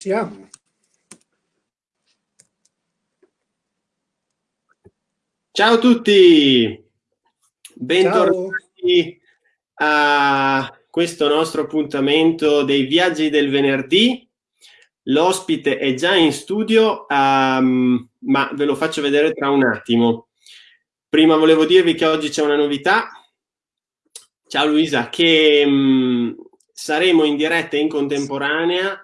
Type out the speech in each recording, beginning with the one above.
Siamo. Ciao a tutti, bentornati Ciao. a questo nostro appuntamento dei viaggi del venerdì. L'ospite è già in studio, um, ma ve lo faccio vedere tra un attimo. Prima volevo dirvi che oggi c'è una novità. Ciao Luisa, che um, saremo in diretta in contemporanea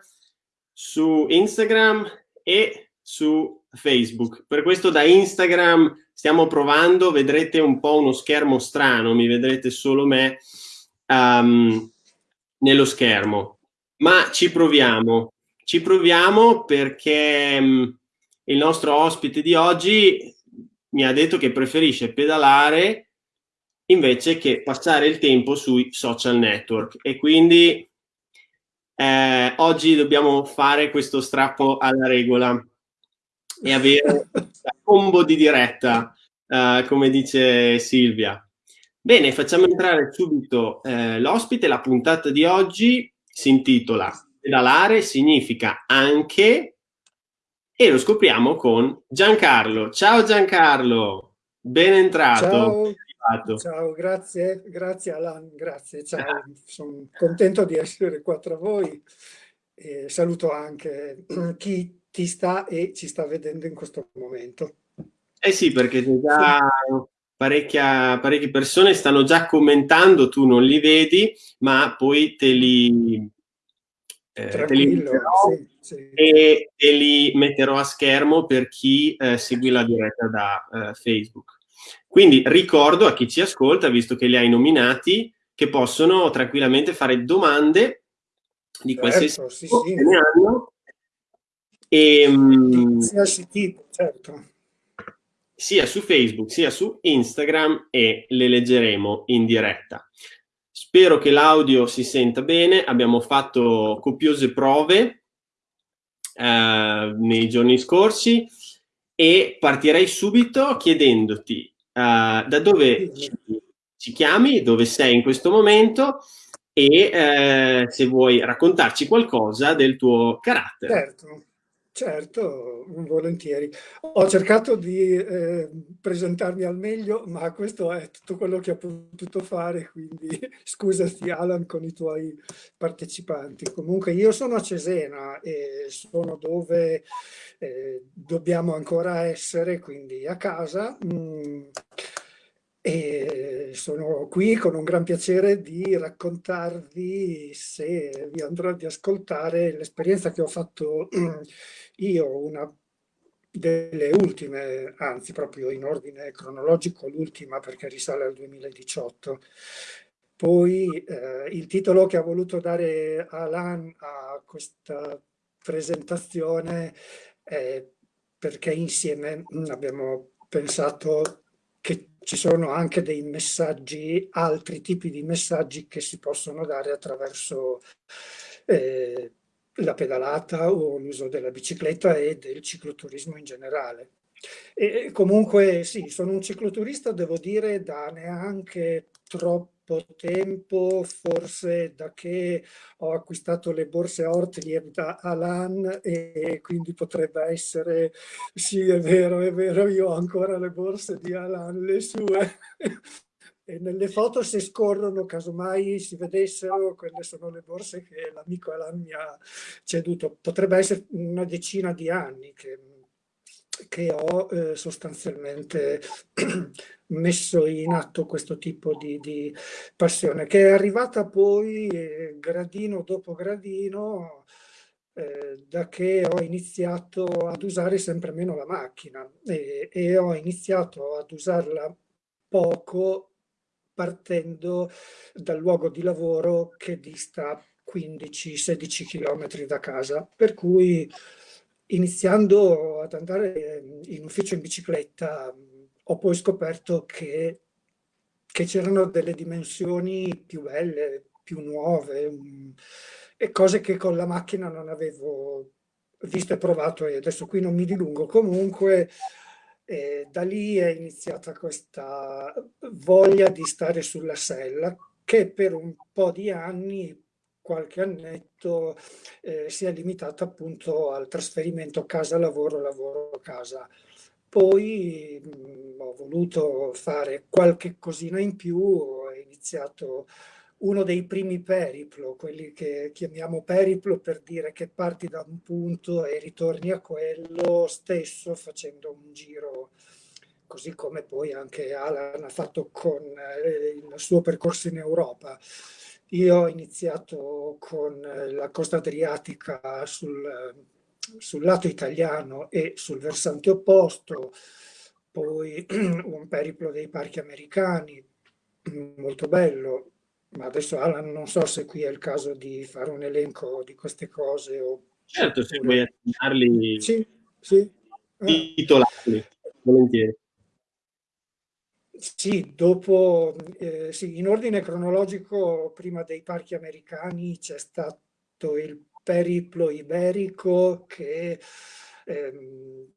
su Instagram e su Facebook. Per questo da Instagram stiamo provando, vedrete un po' uno schermo strano, mi vedrete solo me um, nello schermo, ma ci proviamo. Ci proviamo perché um, il nostro ospite di oggi mi ha detto che preferisce pedalare invece che passare il tempo sui social network e quindi eh, oggi dobbiamo fare questo strappo alla regola e avere la combo di diretta, eh, come dice Silvia. Bene, facciamo entrare subito eh, l'ospite. La puntata di oggi si intitola Pedalare significa anche e lo scopriamo con Giancarlo. Ciao Giancarlo, ben entrato. Ciao. Ciao, grazie, grazie Alan, grazie, ciao, sono contento di essere qua tra voi e saluto anche chi ti sta e ci sta vedendo in questo momento. Eh sì, perché già parecchia, parecchie persone stanno già commentando, tu non li vedi, ma poi te li, eh, te li metterò sì, sì. e te li metterò a schermo per chi eh, segue la diretta da eh, Facebook. Quindi ricordo a chi ci ascolta, visto che li hai nominati, che possono tranquillamente fare domande di certo, qualsiasi sì, tipo sì. ne hanno. E, um, tipo, certo. Sia su Facebook, sia su Instagram e le leggeremo in diretta. Spero che l'audio si senta bene, abbiamo fatto copiose prove eh, nei giorni scorsi e partirei subito chiedendoti uh, da dove ci, ci, chiami, dove sei in questo momento e uh, se vuoi raccontarci qualcosa del tuo carattere. Certo. Certo, volentieri. Ho cercato di eh, presentarmi al meglio, ma questo è tutto quello che ho potuto fare, quindi scusati Alan con i tuoi partecipanti. Comunque io sono a Cesena e sono dove eh, dobbiamo ancora essere, quindi a casa. Mm, e sono qui con un gran piacere di raccontarvi, se vi andrò di ascoltare, l'esperienza che ho fatto io, una delle ultime, anzi proprio in ordine cronologico l'ultima perché risale al 2018. Poi eh, il titolo che ha voluto dare Alan a questa presentazione è perché insieme abbiamo pensato che ci sono anche dei messaggi, altri tipi di messaggi che si possono dare attraverso eh, la pedalata o l'uso della bicicletta e del cicloturismo in generale. E comunque sì, sono un cicloturista, devo dire, da neanche troppo tempo, forse da che ho acquistato le borse Ortlieb da Alan e quindi potrebbe essere, sì è vero, è vero, io ho ancora le borse di Alan, le sue. E nelle foto se scorrono, casomai si vedessero, quelle sono le borse che l'amico Alan mi ha ceduto. Potrebbe essere una decina di anni che che ho eh, sostanzialmente messo in atto questo tipo di, di, passione, che è arrivata poi eh, gradino dopo gradino eh, da che ho iniziato ad usare sempre meno la macchina e, e ho iniziato ad usarla poco partendo dal luogo di lavoro che dista 15-16 km da casa, per cui iniziando ad andare in ufficio in bicicletta ho poi scoperto che, che c'erano delle dimensioni più belle, più nuove e cose che con la macchina non avevo visto e provato e adesso qui non mi dilungo. Comunque eh, da lì è iniziata questa voglia di stare sulla sella che per un po' di anni qualche annetto eh, si è limitata appunto al trasferimento casa-lavoro, lavoro-casa. Poi mh, mm, ho voluto fare qualche cosina in più, ho iniziato uno dei primi periplo, quelli che chiamiamo periplo per dire che parti da un punto e ritorni a quello stesso facendo un giro, così come poi anche Alan ha fatto con eh, il suo percorso in Europa. Io ho iniziato con la costa adriatica sul, sul lato italiano e sul versante opposto, poi un periplo dei parchi americani, molto bello, ma adesso Alan non so se qui è il caso di fare un elenco di queste cose. O... Certo, se vuoi accennarli, sì, sì. titolarli, volentieri. Sì, dopo, eh, sì, in ordine cronologico, prima dei parchi americani c'è stato il periplo iberico che ehm,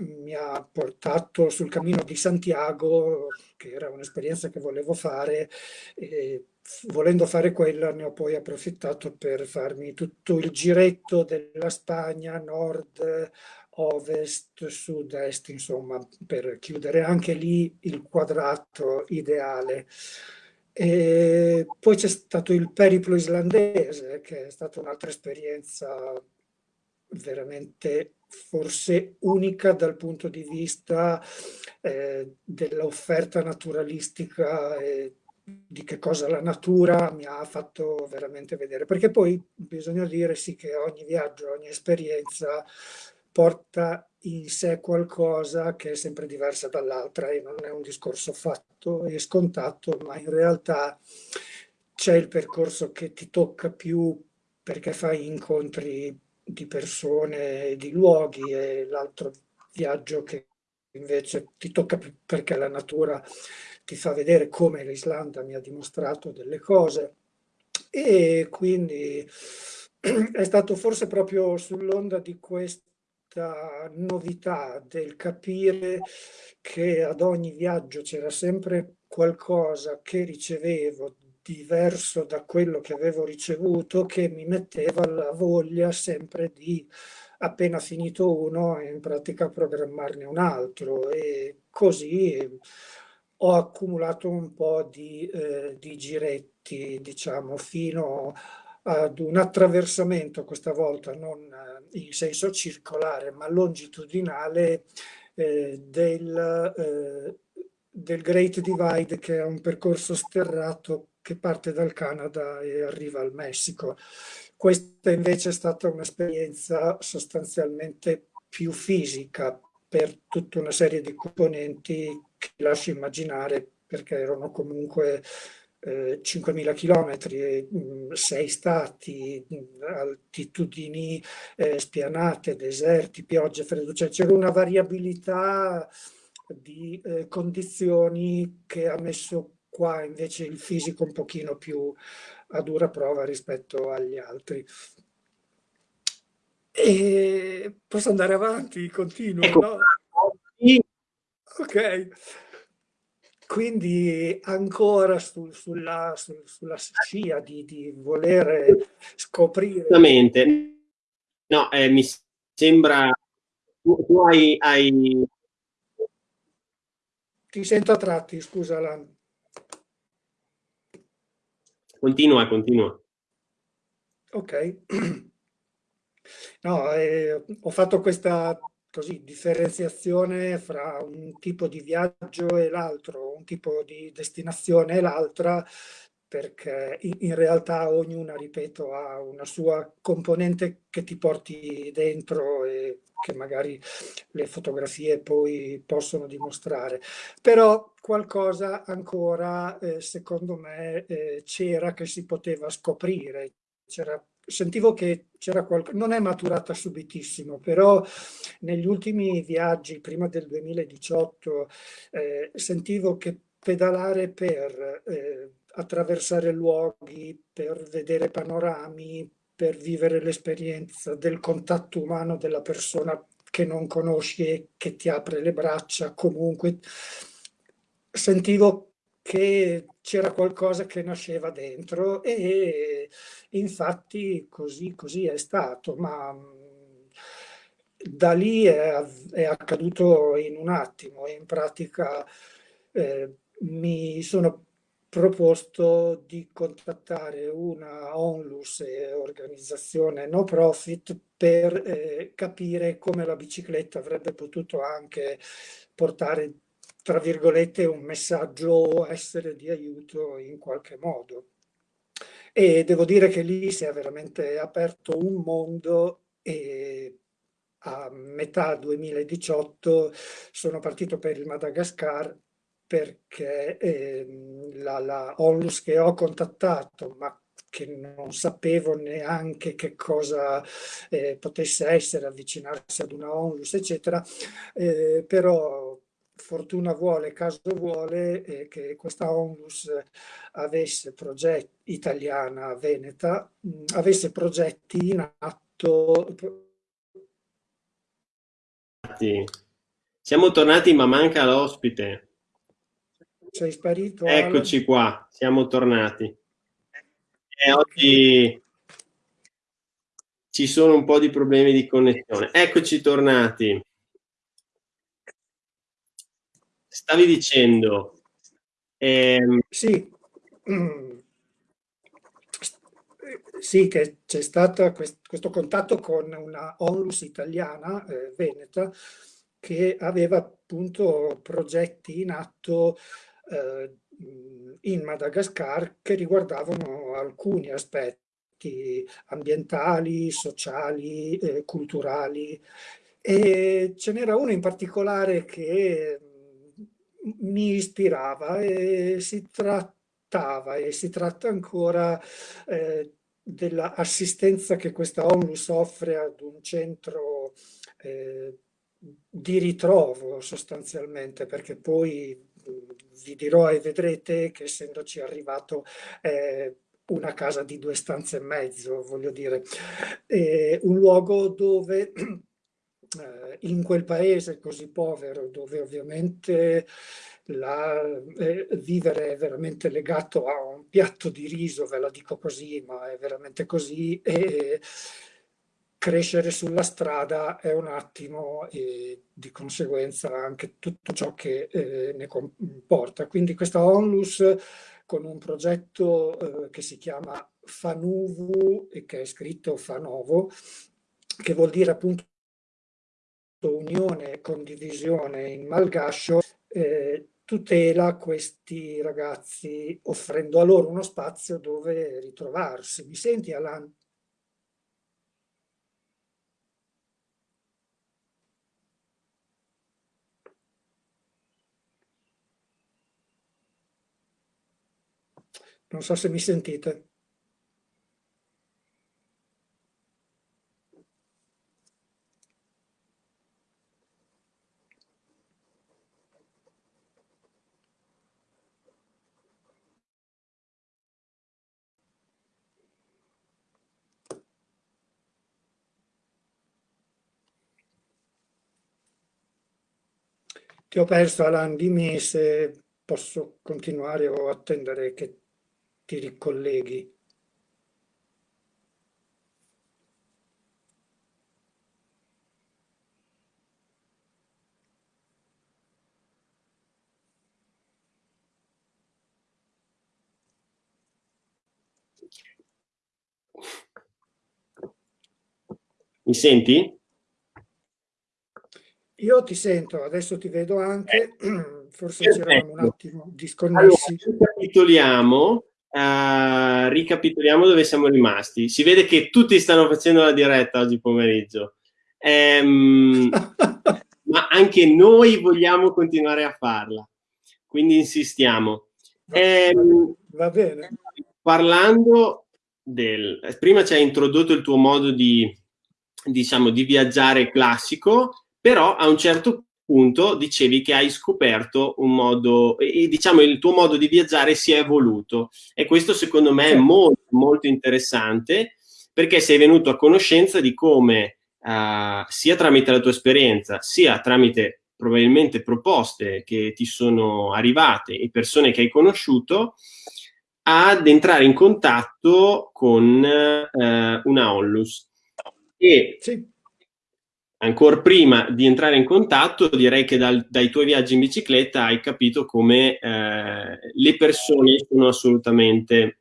mi ha portato sul cammino di Santiago, che era un'esperienza che volevo fare, e volendo fare quella ne ho poi approfittato per farmi tutto il giretto della Spagna, nord, ovest, sud-est, insomma, per chiudere anche lì il quadrato ideale. E poi c'è stato il periplo islandese, che è stata un'altra esperienza veramente forse unica dal punto di vista eh, dell'offerta naturalistica e di che cosa la natura mi ha fatto veramente vedere. Perché poi bisogna dire sì che ogni viaggio, ogni esperienza porta in sé qualcosa che è sempre diversa dall'altra e non è un discorso fatto e scontato, ma in realtà c'è il percorso che ti tocca più perché fai incontri di persone e di luoghi e l'altro viaggio che invece ti tocca più perché la natura ti fa vedere come l'Islanda mi ha dimostrato delle cose. E quindi è stato forse proprio sull'onda di questa novità del capire che ad ogni viaggio c'era sempre qualcosa che ricevevo diverso da quello che avevo ricevuto che mi metteva la voglia sempre di appena finito uno in pratica programmarne un altro. E così ho accumulato un po' di, eh, di giretti diciamo fino ad un attraversamento questa volta non in senso circolare ma longitudinale eh, del, eh, del Great Divide che è un percorso sterrato che parte dal Canada e arriva al Messico. Questa invece è stata un'esperienza sostanzialmente più fisica per tutta una serie di componenti che lascio immaginare perché erano comunque eh, 5.000 chilometri, mm, sei stati, mm, altitudini eh, spianate, deserti, piogge, freddo, cioè c'era una variabilità di eh, condizioni che ha messo qua invece il fisico un pochino più a dura prova rispetto agli altri. E posso andare avanti, continuo, ecco. no? Ok. Quindi ancora su, sulla, su, sulla scia di, di voler scoprire... Esattamente. No, eh, mi sembra... Tu, tu hai, hai... Ti sento a tratti, scusa Alan. Continua, continua. Ok. No, eh, ho fatto questa così, differenziazione fra un tipo di viaggio e l'altro, un tipo di destinazione e l'altra, perché in, realtà ognuna, ripeto, ha una sua componente che ti porti dentro e che magari le fotografie poi possono dimostrare. Però qualcosa ancora, eh, secondo me, eh, c'era che si poteva scoprire. Sentivo che c'era qualcosa, non è maturata subitissimo, però negli ultimi viaggi, prima del 2018, eh, sentivo che pedalare per eh, attraversare luoghi, per vedere panorami, per vivere l'esperienza del contatto umano della persona che non conosci e che ti apre le braccia, comunque sentivo che c'era qualcosa che nasceva dentro e infatti così, così è stato, ma da lì è, è accaduto in un attimo, in pratica eh, mi sono proposto di contattare una onlus, organizzazione no profit, per eh, capire come la bicicletta avrebbe potuto anche portare, tra virgolette, un messaggio o essere di aiuto in qualche modo. E devo dire che lì si è veramente aperto un mondo e a metà 2018 sono partito per il Madagascar perché eh, la, la onlus che ho contattato, ma che non sapevo neanche che cosa eh, potesse essere avvicinarsi ad una onlus, eccetera, eh, però fortuna vuole, caso vuole eh, che questa onlus avesse progetti, italiana, veneta, mh, avesse progetti in atto. Siamo tornati ma manca l'ospite. Sei sparito? Eccoci Alan? qua, siamo tornati. E oggi ci sono un po' di problemi di connessione. Eccoci tornati. Stavi dicendo... Ehm... Sì. Sì, che c'è stato questo contatto con una onlus italiana, eh, veneta, che aveva appunto progetti in atto eh, in Madagascar che riguardavano alcuni aspetti ambientali, sociali, eh, culturali e ce n'era uno in particolare che mi ispirava e si trattava e si tratta ancora eh, dell'assistenza che questa ONLUS offre ad un centro eh, di ritrovo sostanzialmente perché poi vi dirò e vedrete che essendoci arrivato eh, una casa di due stanze e mezzo, voglio dire, eh, un luogo dove eh, in quel paese così povero, dove ovviamente la, eh, vivere è veramente legato a un piatto di riso, ve la dico così, ma è veramente così, e crescere sulla strada è un attimo e di conseguenza anche tutto ciò che eh, ne comporta. Quindi questa onlus con un progetto eh, che si chiama Fanuvu e che è scritto Fanovo, che vuol dire appunto unione e condivisione in malgascio, eh, tutela questi ragazzi offrendo a loro uno spazio dove ritrovarsi. Mi senti Alan? Non so se mi sentite. Ti ho perso Alan, dimmi se posso continuare o attendere che ti ricolleghi. Mi senti? Io ti sento, adesso ti vedo anche, eh. forse ci eravamo un attimo disconnessi. Allora, ricapitoliamo Uh, ricapitoliamo dove siamo rimasti. Si vede che tutti stanno facendo la diretta oggi pomeriggio, um, ma anche noi vogliamo continuare a farla, quindi insistiamo. Um, Va bene. Parlando del... Prima ci hai introdotto il tuo modo di, diciamo, di viaggiare classico, però a un certo punto dicevi che hai scoperto un modo, e diciamo il tuo modo di viaggiare si è evoluto e questo secondo me è molto, molto interessante perché sei venuto a conoscenza di come uh, sia tramite la tua esperienza sia tramite probabilmente proposte che ti sono arrivate e persone che hai conosciuto ad entrare in contatto con eh, una onlus. E sì. Ancora prima di entrare in contatto, direi che dal, dai tuoi viaggi in bicicletta hai capito come eh, le persone sono assolutamente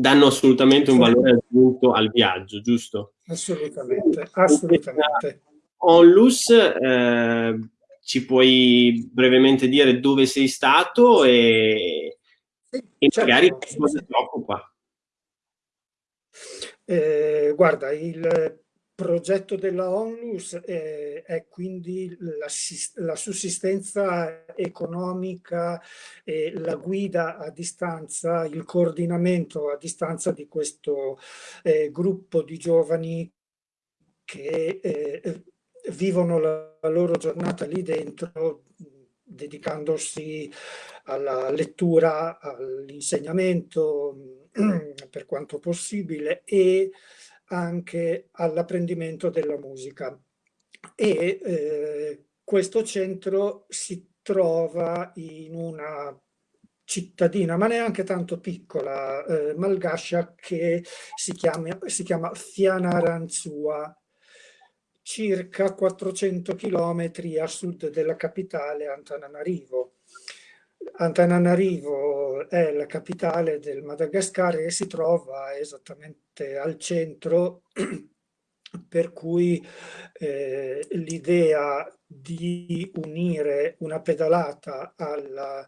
danno assolutamente un valore aggiunto al viaggio, giusto? Assolutamente, assolutamente. Onlus, eh, ci puoi brevemente dire dove sei stato e, sì, e certo, magari cosa ti occupa? Eh, guarda, il progetto della ONLUS è, è quindi la, la, sussistenza economica e la guida a distanza, il coordinamento a distanza di questo eh, gruppo di giovani che eh, vivono la, la loro giornata lì dentro dedicandosi alla lettura, all'insegnamento per quanto possibile e anche all'apprendimento della musica. E eh, questo centro si trova in una cittadina, ma neanche tanto piccola, eh, malgascia, che si chiama, si chiama Fianaranzua, circa 400 chilometri a sud della capitale Antananarivo. Antananarivo è la capitale del Madagascar e si trova esattamente al centro, per cui eh, l'idea di unire una pedalata al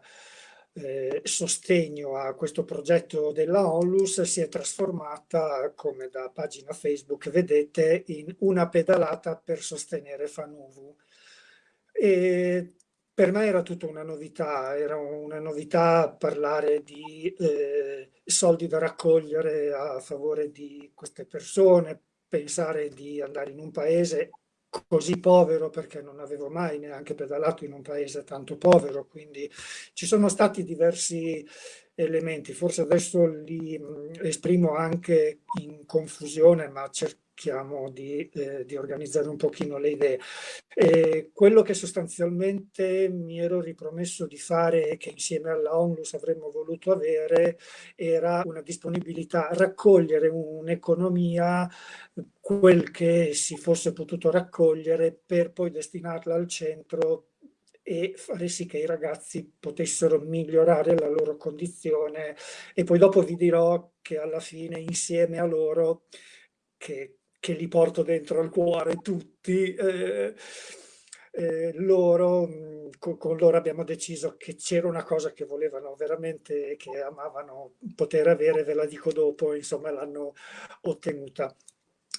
eh, sostegno a questo progetto della Onlus si è trasformata, come da pagina Facebook vedete, in una pedalata per sostenere Fanuvu. E per me era tutta una novità, era una novità parlare di eh, soldi da raccogliere a favore di queste persone, pensare di andare in un paese così povero perché non avevo mai neanche pedalato in un paese tanto povero, quindi ci sono stati diversi elementi, forse adesso li esprimo anche in confusione, ma cerco cerchiamo di, eh, di, organizzare un pochino le idee. E quello che sostanzialmente mi ero ripromesso di fare e che insieme alla ONLUS avremmo voluto avere era una disponibilità a raccogliere un'economia, quel che si fosse potuto raccogliere per poi destinarla al centro e fare sì che i ragazzi potessero migliorare la loro condizione e poi dopo vi dirò che alla fine insieme a loro che che li porto dentro al cuore tutti, eh, eh, loro, con, con, loro abbiamo deciso che c'era una cosa che volevano veramente, che amavano poter avere, ve la dico dopo, insomma l'hanno ottenuta.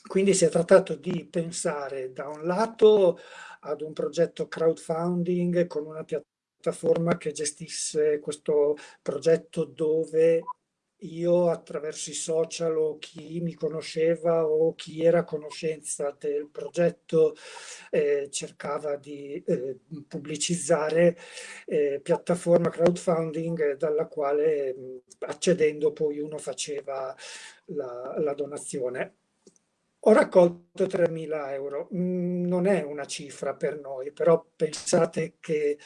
Quindi si è trattato di pensare da un lato ad un progetto crowdfunding con una piattaforma che gestisse questo progetto dove io attraverso i social o chi mi conosceva o chi era a conoscenza del progetto eh, cercava di eh, pubblicizzare eh, piattaforma crowdfunding dalla quale accedendo poi uno faceva la, la donazione. Ho raccolto 3.000 euro, mm, non è una cifra per noi, però pensate che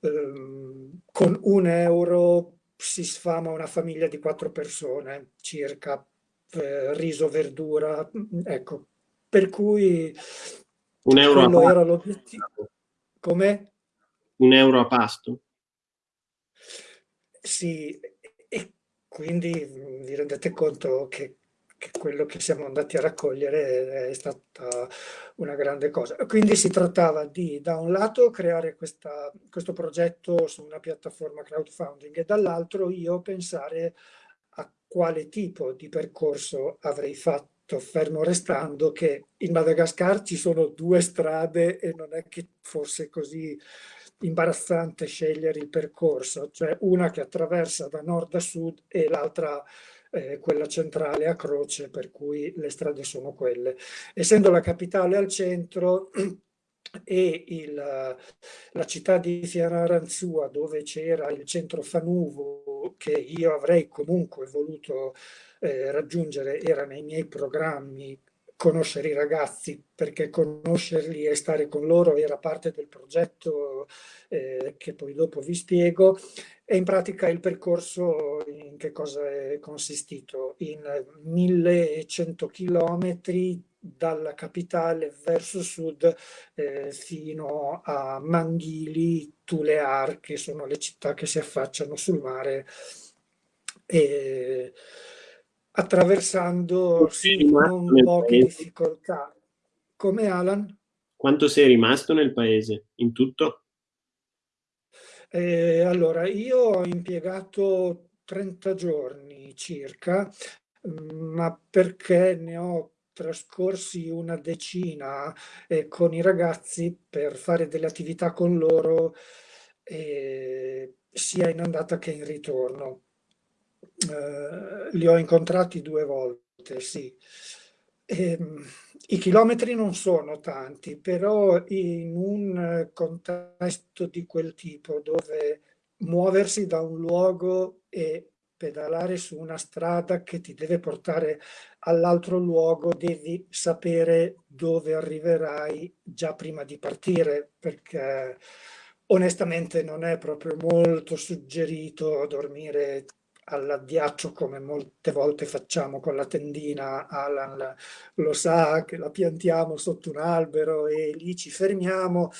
ehm, con un euro si sfama una famiglia di quattro persone circa, eh, riso, verdura, ecco. Per cui un euro quello era l'obiettivo. Come? Un euro a pasto? Sì, e quindi vi rendete conto che che quello che siamo andati a raccogliere è stata una grande cosa. Quindi si trattava di, da un lato, creare questa, questo progetto su una piattaforma crowdfunding e dall'altro io pensare a quale tipo di percorso avrei fatto, fermo restando che in Madagascar ci sono due strade e non è che fosse così imbarazzante scegliere il percorso, cioè una che attraversa da nord a sud e l'altra eh, quella centrale a croce, per cui le strade sono quelle. Essendo la capitale al centro e il, la città di Fianaranzua dove c'era il centro Fanuvo che io avrei comunque voluto eh, raggiungere, era nei miei programmi conoscere i ragazzi, perché conoscerli e stare con loro era parte del progetto eh, che poi dopo vi spiego. E in pratica il percorso in che cosa è consistito? In 1100 chilometri dalla capitale verso sud eh, fino a Manghili, Tulear, che sono le città che si affacciano sul mare. E, attraversando sì, non poche difficoltà. Come Alan? Quanto sei rimasto nel paese in tutto? Eh, allora, io ho impiegato 30 giorni circa, ma perché ne ho trascorsi una decina eh, con i ragazzi per fare delle attività con loro eh, sia in andata che in ritorno eh, li ho incontrati due volte, sì. E, ehm, I chilometri non sono tanti, però in un contesto di quel tipo dove muoversi da un luogo e pedalare su una strada che ti deve portare all'altro luogo, devi sapere dove arriverai già prima di partire, perché onestamente non è proprio molto suggerito dormire all'addiaccio come molte volte facciamo con la tendina, Alan lo sa che la piantiamo sotto un albero e lì ci fermiamo,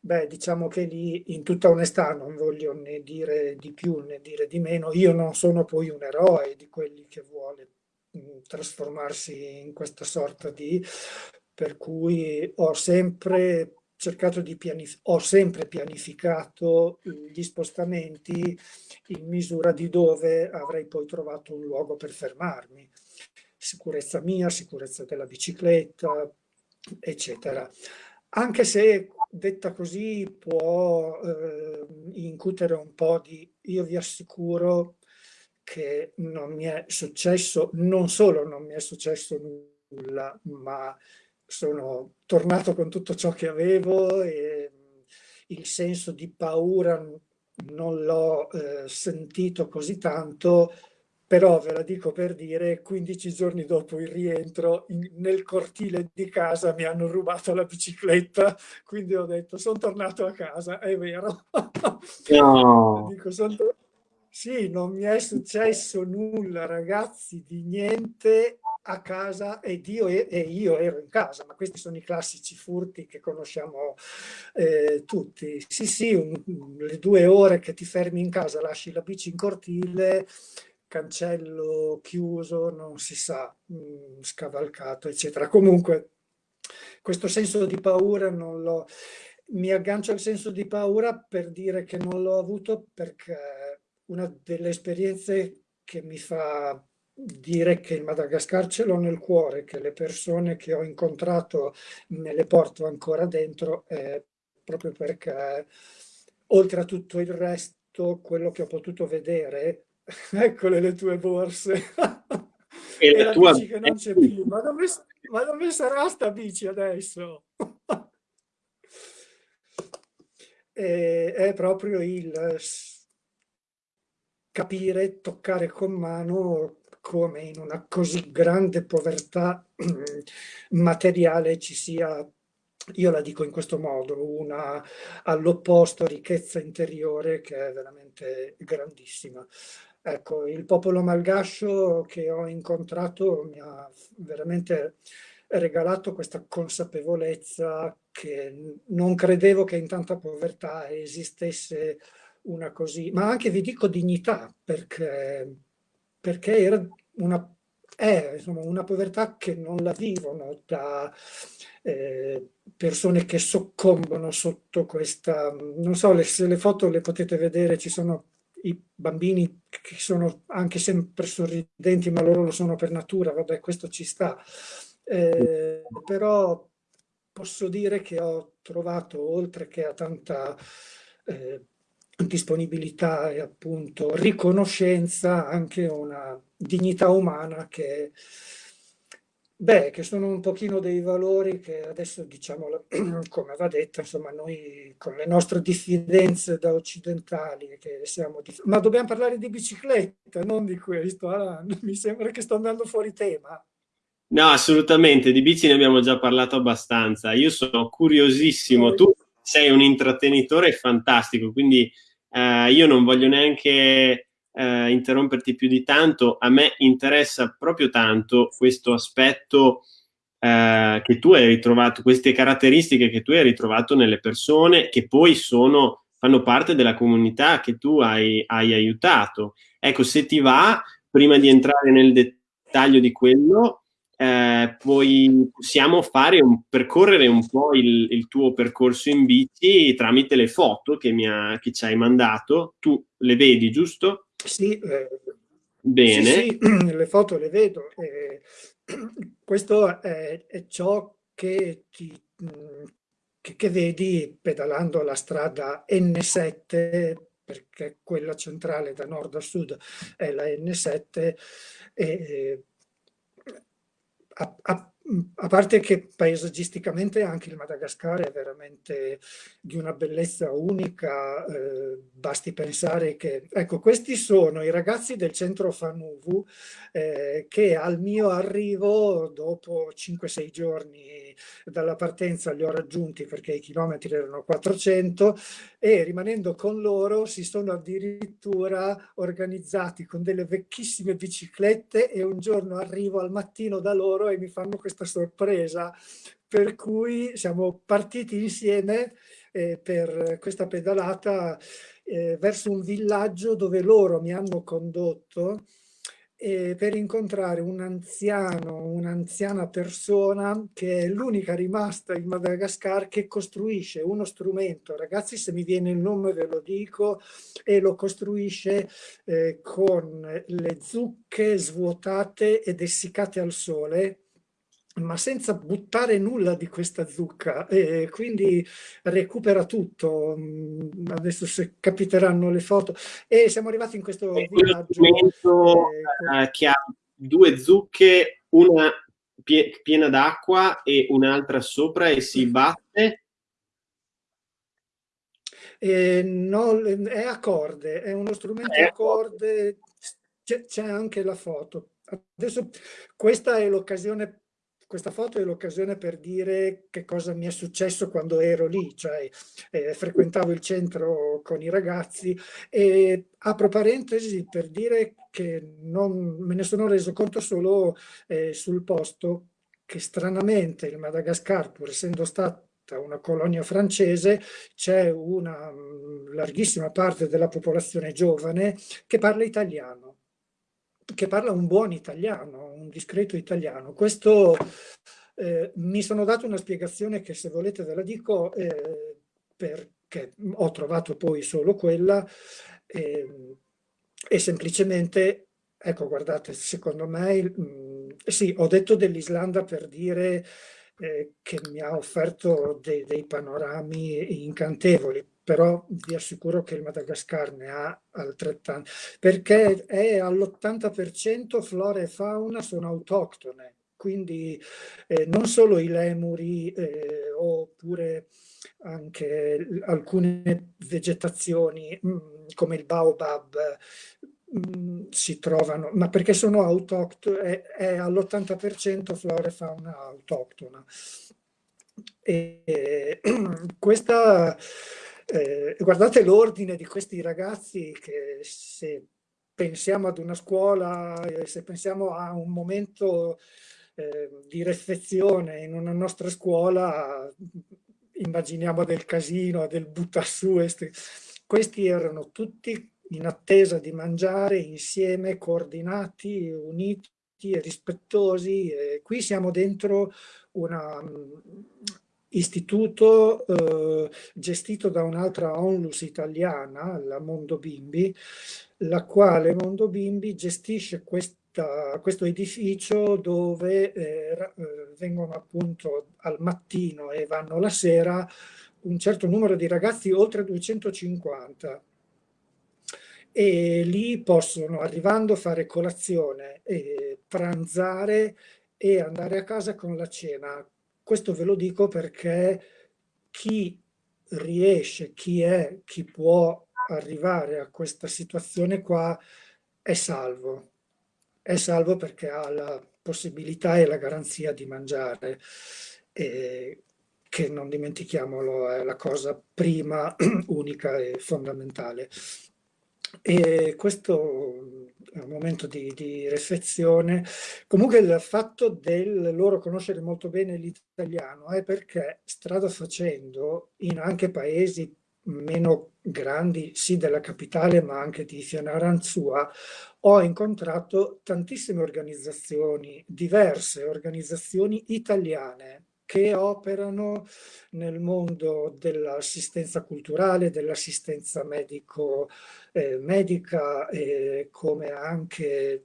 beh diciamo che lì in tutta onestà non voglio né dire di più né dire di meno, io non sono poi un eroe di quelli che vuole mh, trasformarsi in questa sorta di per cui ho sempre cercato di pianificare, ho sempre pianificato gli spostamenti in misura di dove avrei poi trovato un luogo per fermarmi. Sicurezza mia, sicurezza della bicicletta, eccetera. Anche se detta così può eh, incutere un po' di... Io vi assicuro che non mi è successo, non solo non mi è successo nulla, ma sono tornato con tutto ciò che avevo e il senso di paura non l'ho eh, sentito così tanto, però ve la dico per dire, 15 giorni dopo il rientro in, nel cortile di casa mi hanno rubato la bicicletta, quindi ho detto sono tornato a casa, è vero. No. dico, son sì, non mi è successo nulla ragazzi, di niente, a casa ed io, e io ero in casa, ma questi sono i classici furti che conosciamo eh, tutti. Sì, sì, un, le due ore che ti fermi in casa, lasci la bici in cortile, cancello chiuso, non si sa, mh, mm, scavalcato, eccetera. Comunque, questo senso di paura non l'ho... Mi aggancio al senso di paura per dire che non l'ho avuto perché una delle esperienze che mi fa dire che il Madagascar ce l'ho nel cuore, che le persone che ho incontrato me le porto ancora dentro, eh, proprio perché oltre a tutto il resto, quello che ho potuto vedere, eccole le tue borse, e, e la, tua... bici che non c'è più, ma dove, ma dove sarà sta bici adesso? e, è proprio il capire, toccare con mano come in una così grande povertà materiale ci sia, io la dico in questo modo, una all'opposto ricchezza interiore che è veramente grandissima. Ecco, il popolo malgascio che ho incontrato mi ha veramente regalato questa consapevolezza che non credevo che in tanta povertà esistesse una così, ma anche vi dico dignità, perché perché era una, è insomma, una povertà che non la vivono da eh, persone che soccombono sotto questa, non so, le, se le foto le potete vedere, ci sono i bambini che sono anche sempre sorridenti, ma loro lo sono per natura, vabbè, questo ci sta. Eh, però posso dire che ho trovato, oltre che a tanta eh, disponibilità e appunto riconoscenza, anche una dignità umana che, beh, che sono un pochino dei valori che adesso diciamo, come va detto, insomma noi con le nostre diffidenze da occidentali, che siamo ma dobbiamo parlare di bicicletta, non di questo, ah, mi sembra che sto andando fuori tema. No, assolutamente, di bici ne abbiamo già parlato abbastanza. Io sono curiosissimo, tu sei un intrattenitore fantastico, quindi eh, io non voglio neanche eh, interromperti più di tanto. A me interessa proprio tanto questo aspetto eh, che tu hai ritrovato, queste caratteristiche che tu hai ritrovato nelle persone che poi sono, fanno parte della comunità che tu hai, hai aiutato. Ecco, se ti va, prima di entrare nel dettaglio di quello, eh, poi possiamo fare un, percorrere un po' il, il, tuo percorso in bici tramite le foto che, mi ha, che ci hai mandato. Tu le vedi, giusto? Sì, eh, Bene. Sì, sì, le foto le vedo. Eh, questo è, è, ciò che, ti, che, che, vedi pedalando la strada N7, perché quella centrale da nord a sud è la N7, e, a, a, a, parte che paesaggisticamente anche il Madagascar è veramente di una bellezza unica, eh, basti pensare che, ecco, questi sono i ragazzi del centro Fanuvu eh, che al mio arrivo, dopo 5-6 giorni dalla partenza, li ho raggiunti perché i chilometri erano 400 e rimanendo con loro si sono addirittura organizzati con delle vecchissime biciclette e un giorno arrivo al mattino da loro e mi fanno questa sorpresa per cui siamo partiti insieme eh, per questa pedalata eh, verso un villaggio dove loro mi hanno condotto eh, per incontrare un anziano, un'anziana persona che è l'unica rimasta in Madagascar che costruisce uno strumento, ragazzi se mi viene il nome ve lo dico, e lo costruisce eh, con le zucche svuotate ed essiccate al sole, ma senza buttare nulla di questa zucca e quindi recupera tutto. Mm, adesso se capiteranno le foto. E siamo arrivati in questo è villaggio eh, eh, che ha due zucche una pie piena d'acqua e un'altra sopra e si batte. Eh, no, è a corde è uno strumento a corde. C'è anche la foto. Adesso questa è l'occasione questa foto è l'occasione per dire che cosa mi è successo quando ero lì, cioè eh, frequentavo il centro con i ragazzi e apro parentesi per dire che non, me ne sono reso conto solo eh, sul posto che stranamente il Madagascar, pur essendo stata una colonia francese, c'è una mm, larghissima parte della popolazione giovane che parla italiano che parla un buon italiano, un discreto italiano. Questo eh, mi sono dato una spiegazione che se volete ve la dico eh, perché ho trovato poi solo quella eh, e semplicemente, ecco guardate, secondo me, mh, mm, sì, ho detto dell'Islanda per dire eh, che mi ha offerto dei, dei panorami incantevoli, però vi assicuro che il Madagascar ne ha altrettanto, perché è all'80% flora e fauna sono autoctone, quindi eh, non solo i lemuri eh, oppure anche alcune vegetazioni mh, mm, come il baobab mm, si trovano, ma perché sono autoctone, è, è all'80% flora e fauna autoctona. E, questa eh, guardate l'ordine di questi ragazzi che se pensiamo ad una scuola, eh, se pensiamo a un momento eh, di reflezione in una nostra scuola, immaginiamo del casino, del buttasu, questi erano tutti in attesa di mangiare insieme, coordinati, uniti e rispettosi. E qui siamo dentro una istituto eh, gestito da un'altra onlus italiana, la Mondo Bimbi, la quale Mondo Bimbi gestisce questa, questo edificio dove eh, eh, vengono appunto al mattino e vanno la sera un certo numero di ragazzi, oltre 250, e lì possono, arrivando, fare colazione, pranzare e andare a casa con la cena questo ve lo dico perché chi riesce, chi è, chi può arrivare a questa situazione qua è salvo. È salvo perché ha la possibilità e la garanzia di mangiare, eh, che non dimentichiamolo è la cosa prima, unica e fondamentale. E questo è un momento di, di, riflessione. Comunque il fatto del loro conoscere molto bene l'italiano è perché strada facendo in anche paesi meno grandi, sì della capitale ma anche di Fianaranzua, ho incontrato tantissime organizzazioni, diverse organizzazioni italiane che operano nel mondo dell'assistenza culturale, dell'assistenza medico, eh, come anche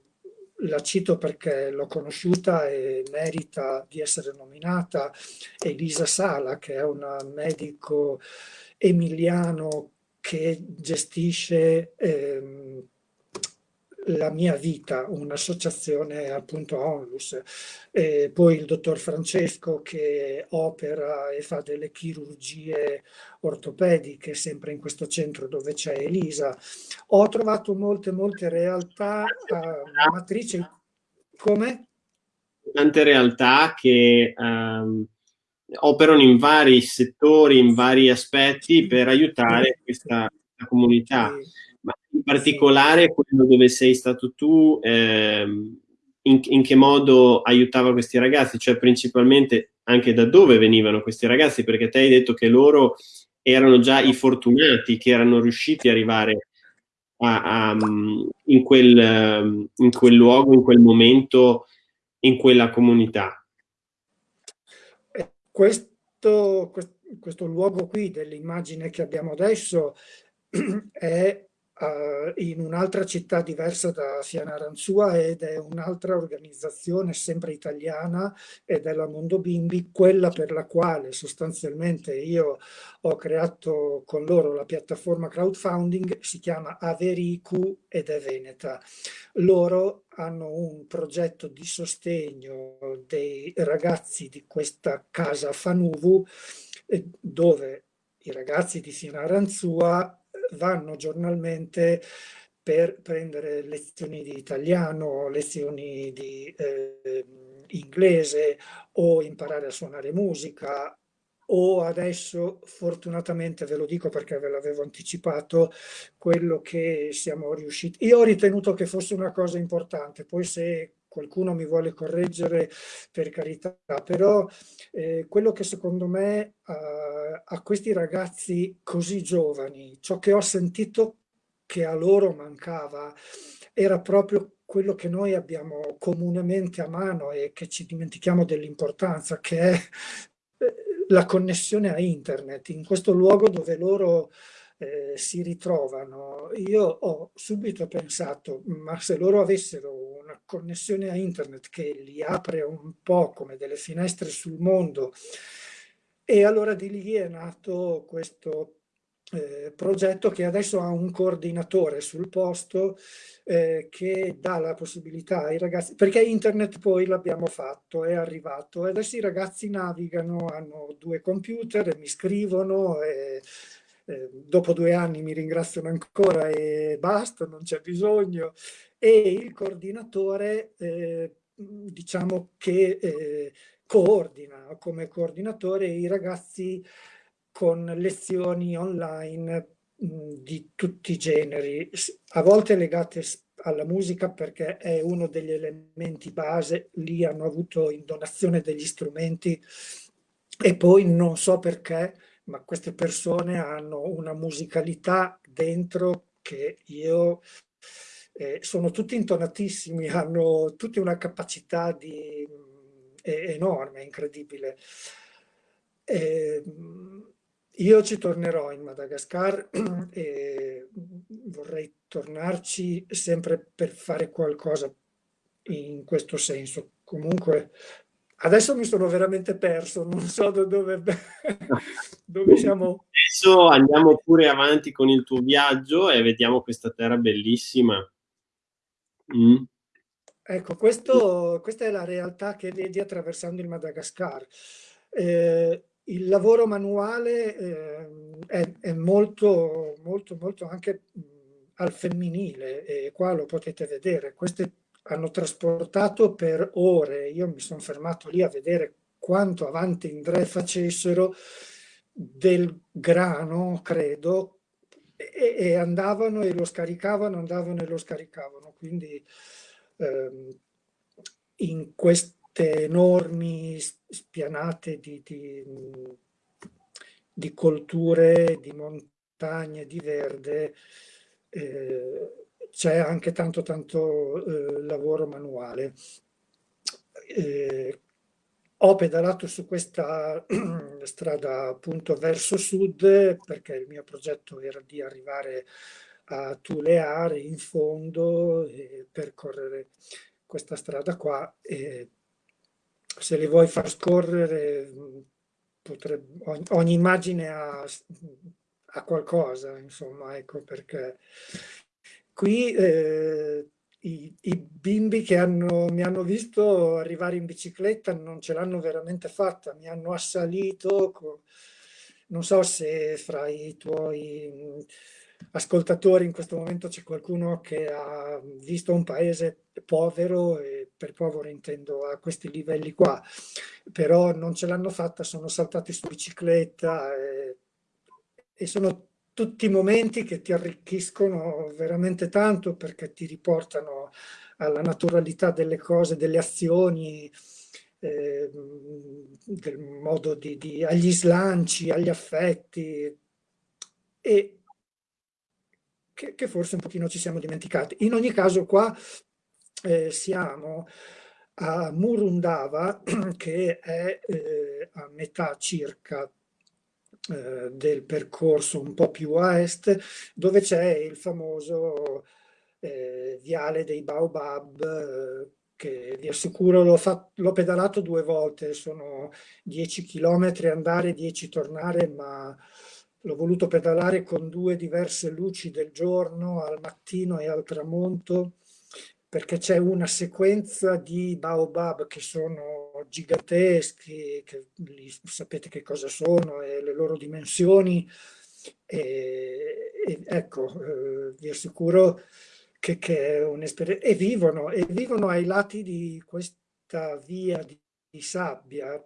la cito perché l'ho conosciuta e merita di essere nominata, Elisa Sala, che è un medico emiliano che gestisce ehm, la mia vita, un'associazione appunto Onlus, e poi il dottor Francesco che opera e fa delle chirurgie ortopediche sempre in questo centro dove c'è Elisa. Ho trovato molte molte realtà uh, matrici come? Tante realtà che um, operano in vari settori, in vari aspetti per aiutare questa comunità. Sì particolare quello dove sei stato tu, ehm, in, in, che modo aiutava questi ragazzi? Cioè principalmente anche da dove venivano questi ragazzi? Perché te hai detto che loro erano già i fortunati che erano riusciti ad arrivare a, a, in, quel, in quel luogo, in quel momento, in quella comunità. Questo, questo luogo qui dell'immagine che abbiamo adesso è uh, in un'altra città diversa da Fianaranzua ed è un'altra organizzazione sempre italiana ed è la Mondo Bimbi, quella per la quale sostanzialmente io ho creato con loro la piattaforma crowdfunding, si chiama Avericu ed è Veneta. Loro hanno un progetto di sostegno dei ragazzi di questa casa Fanuvu eh, dove i ragazzi di Fianaranzua vanno giornalmente per prendere lezioni di italiano, lezioni di eh, inglese o imparare a suonare musica. O adesso fortunatamente ve lo dico perché ve l'avevo anticipato quello che siamo riusciti io ho ritenuto che fosse una cosa importante poi se qualcuno mi vuole correggere per carità però eh, quello che secondo me uh, a questi ragazzi così giovani ciò che ho sentito che a loro mancava era proprio quello che noi abbiamo comunemente a mano e che ci dimentichiamo dell'importanza che è la connessione a internet. In questo luogo dove loro eh, si ritrovano. Io ho subito pensato, ma se loro avessero una connessione a internet che li apre un po' come delle finestre sul mondo, e allora di lì è nato questo eh, progetto che adesso ha un coordinatore sul posto eh, che dà la possibilità ai ragazzi, perché internet poi l'abbiamo fatto, è arrivato, e adesso i ragazzi navigano, hanno due computer mi scrivono e eh, dopo due anni mi ringraziano ancora e basta, non c'è bisogno. E il coordinatore, eh, diciamo che eh, coordina come coordinatore i ragazzi con lezioni online di tutti i generi, a volte legate alla musica perché è uno degli elementi base, lì hanno avuto in donazione degli strumenti e poi non so perché, ma queste persone hanno una musicalità dentro che io eh, sono tutti intonatissimi, hanno tutti una capacità di, eh, enorme, incredibile. Eh, io ci tornerò in Madagascar e vorrei tornarci sempre per fare qualcosa in questo senso. Comunque adesso mi sono veramente perso, non so da dove, dove siamo. Adesso andiamo pure avanti con il tuo viaggio e vediamo questa terra bellissima. Mm. Ecco, questo, questa è la realtà che vedi attraversando il Madagascar. Eh, il lavoro manuale eh, è, è, molto, molto, molto anche mh, al femminile e qua lo potete vedere. Queste hanno trasportato per ore, io mi sono fermato lì a vedere quanto avanti in Indre facessero del grano, credo, e, e, andavano e lo scaricavano, andavano e lo scaricavano. Quindi ehm, in queste enormi spianate di, di, di colture, di montagne, di verde, eh, c'è anche tanto tanto eh, lavoro manuale. Eh, ho pedalato su questa strada appunto verso sud perché il mio progetto era di arrivare a Tuleare in fondo e percorrere questa strada qua e se li vuoi far scorrere potrebbe, ogni, ogni immagine ha, ha, qualcosa insomma ecco perché qui eh, i, i, bimbi che hanno, mi hanno visto arrivare in bicicletta non ce l'hanno veramente fatta, mi hanno assalito, non so se fra i tuoi ascoltatori in questo momento c'è qualcuno che ha visto un paese povero e per povero intendo a questi livelli qua, però non ce l'hanno fatta, sono saltati su bicicletta e, e sono tutti momenti che ti arricchiscono veramente tanto perché ti riportano alla naturalità delle cose, delle azioni, eh, del modo di, di, agli slanci, agli affetti e che, che, forse un pochino ci siamo dimenticati. In ogni caso qua eh, siamo a Murundava che è eh, a metà circa eh, del percorso un po' più a est, dove c'è il famoso eh, viale dei Baobab, eh, che vi assicuro l'ho pedalato due volte, sono 10 km andare, 10 tornare, ma l'ho voluto pedalare con due diverse luci del giorno, al mattino e al tramonto, perché c'è una sequenza di baobab che sono giganteschi, che sapete che cosa sono e le loro dimensioni. E, e ecco, eh, vi assicuro che, che è un'esperienza. E vivono, e vivono ai lati di questa via di, di sabbia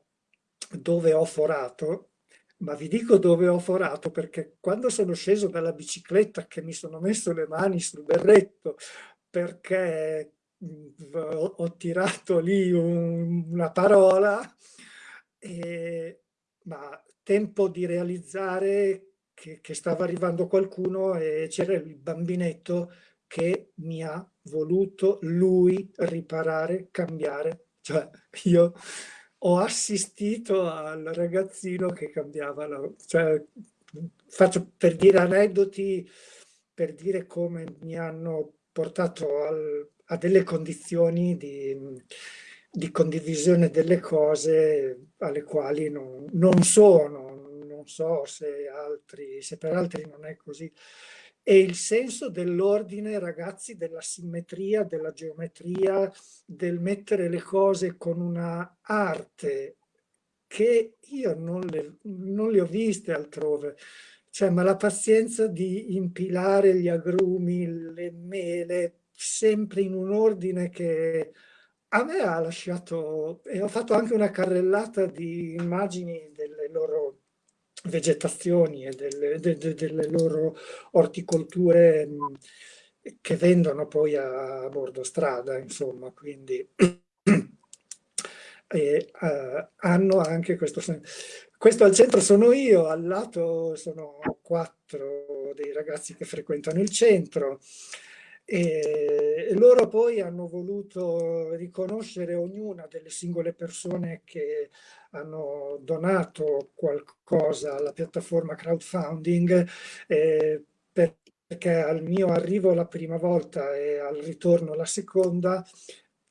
dove ho forato, ma vi dico dove ho forato perché quando sono sceso dalla bicicletta che mi sono messo le mani sul berretto perché ho, tirato lì un, una parola, e, ma tempo di realizzare che, che stava arrivando qualcuno e c'era il bambinetto che mi ha voluto lui riparare, cambiare. Cioè io ho assistito al ragazzino che cambiava la... Cioè, faccio per dire aneddoti, per dire come mi hanno portato al, a delle condizioni di, di, condivisione delle cose alle quali non, non sono, non so se, altri, se per altri non è così. E il senso dell'ordine, ragazzi, della simmetria, della geometria, del mettere le cose con una arte che io non le, non le ho viste altrove. Cioè, ma la pazienza di impilare gli agrumi, le mele, sempre in un ordine che a me ha lasciato, e ho fatto anche una carrellata di immagini delle loro vegetazioni e delle, de, de, delle loro orticolture che vendono poi a, a bordo strada, insomma, quindi e, uh, hanno anche questo. Questo al centro sono io, al lato sono quattro dei ragazzi che frequentano il centro, e loro poi hanno voluto riconoscere ognuna delle singole persone che hanno donato qualcosa alla piattaforma crowdfunding eh, perché al mio arrivo la prima volta e al ritorno la seconda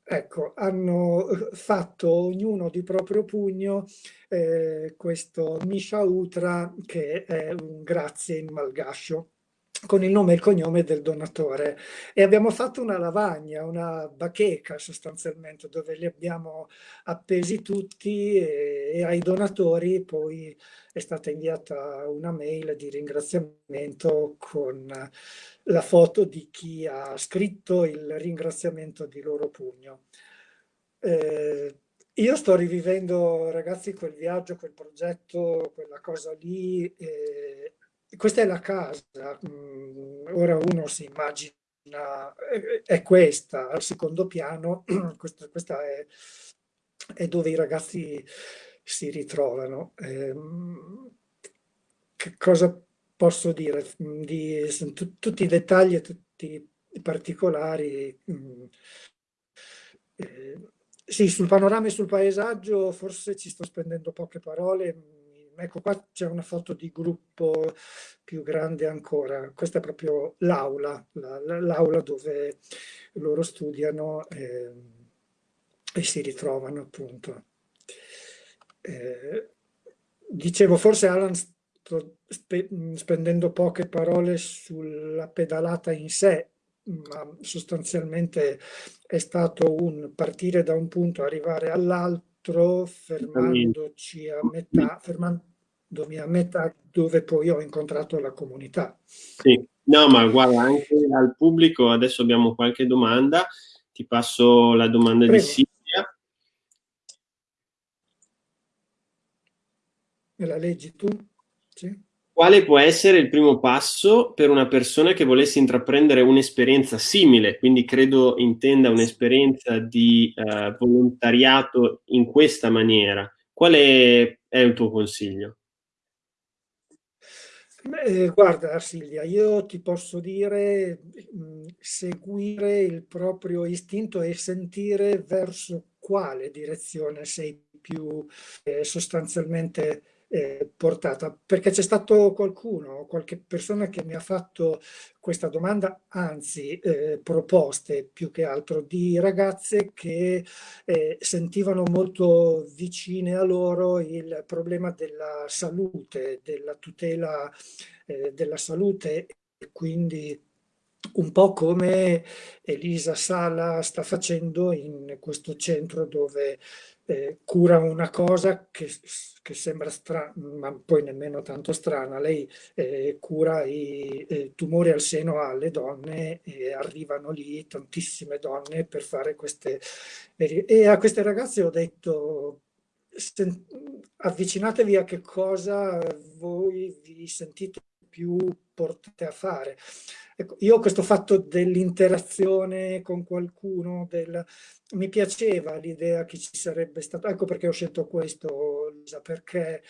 ecco, hanno fatto ognuno di proprio pugno eh, questo Misha Utra che è un grazie in malgascio con il nome e il cognome del donatore e abbiamo fatto una lavagna, una bacheca sostanzialmente dove li abbiamo appesi tutti e, e ai donatori poi è stata inviata una mail di ringraziamento con la foto di chi ha scritto il ringraziamento di loro pugno. Eh, io sto rivivendo, ragazzi, quel viaggio, quel progetto, quella cosa lì. Eh, questa è la casa. Mm, ora uno si immagina, è questa, al secondo piano, questa, questa è, è, dove i ragazzi si ritrovano. Eh, che cosa posso dire? Di, tutti i dettagli e tutti i particolari. Mm, eh, sì, sul panorama e sul paesaggio forse ci sto spendendo poche parole. Ecco qua c'è una foto di gruppo più grande ancora. Questa è proprio l'aula, l'aula dove loro studiano e, e si ritrovano appunto. Eh, dicevo, forse Alan sto spe spendendo poche parole sulla pedalata in sé, ma sostanzialmente è stato un partire da un punto, arrivare all'altro, fermandoci a metà, fermandomi a metà dove poi ho incontrato la comunità. Sì, no, ma guarda, anche al pubblico adesso abbiamo qualche domanda, ti passo la domanda Prego. di Silvia. Me la leggi tu? Quale può essere il primo passo per una persona che volesse intraprendere un'esperienza simile? Quindi credo intenda un'esperienza di eh, volontariato in questa maniera. Qual è, è il tuo consiglio? Beh, guarda Silvia, io ti posso dire mh, mm, seguire il proprio istinto e sentire verso quale direzione sei più eh, sostanzialmente eh, portata, perché c'è stato qualcuno, qualche persona che mi ha fatto questa domanda, anzi eh, proposte più che altro di ragazze che eh, sentivano molto vicine a loro il problema della salute, della tutela eh, della salute. E quindi un po' come Elisa Sala sta facendo in questo centro dove eh, cura una cosa che, che, sembra strana, ma poi nemmeno tanto strana. Lei eh, cura i eh, tumori al seno alle donne e arrivano lì tantissime donne per fare queste... E a queste ragazze ho detto avvicinatevi a che cosa voi vi sentite più portate a fare. Ecco, io questo fatto dell'interazione con qualcuno, del... mi piaceva l'idea che ci sarebbe stato, ecco perché ho scelto questo, Lisa, perché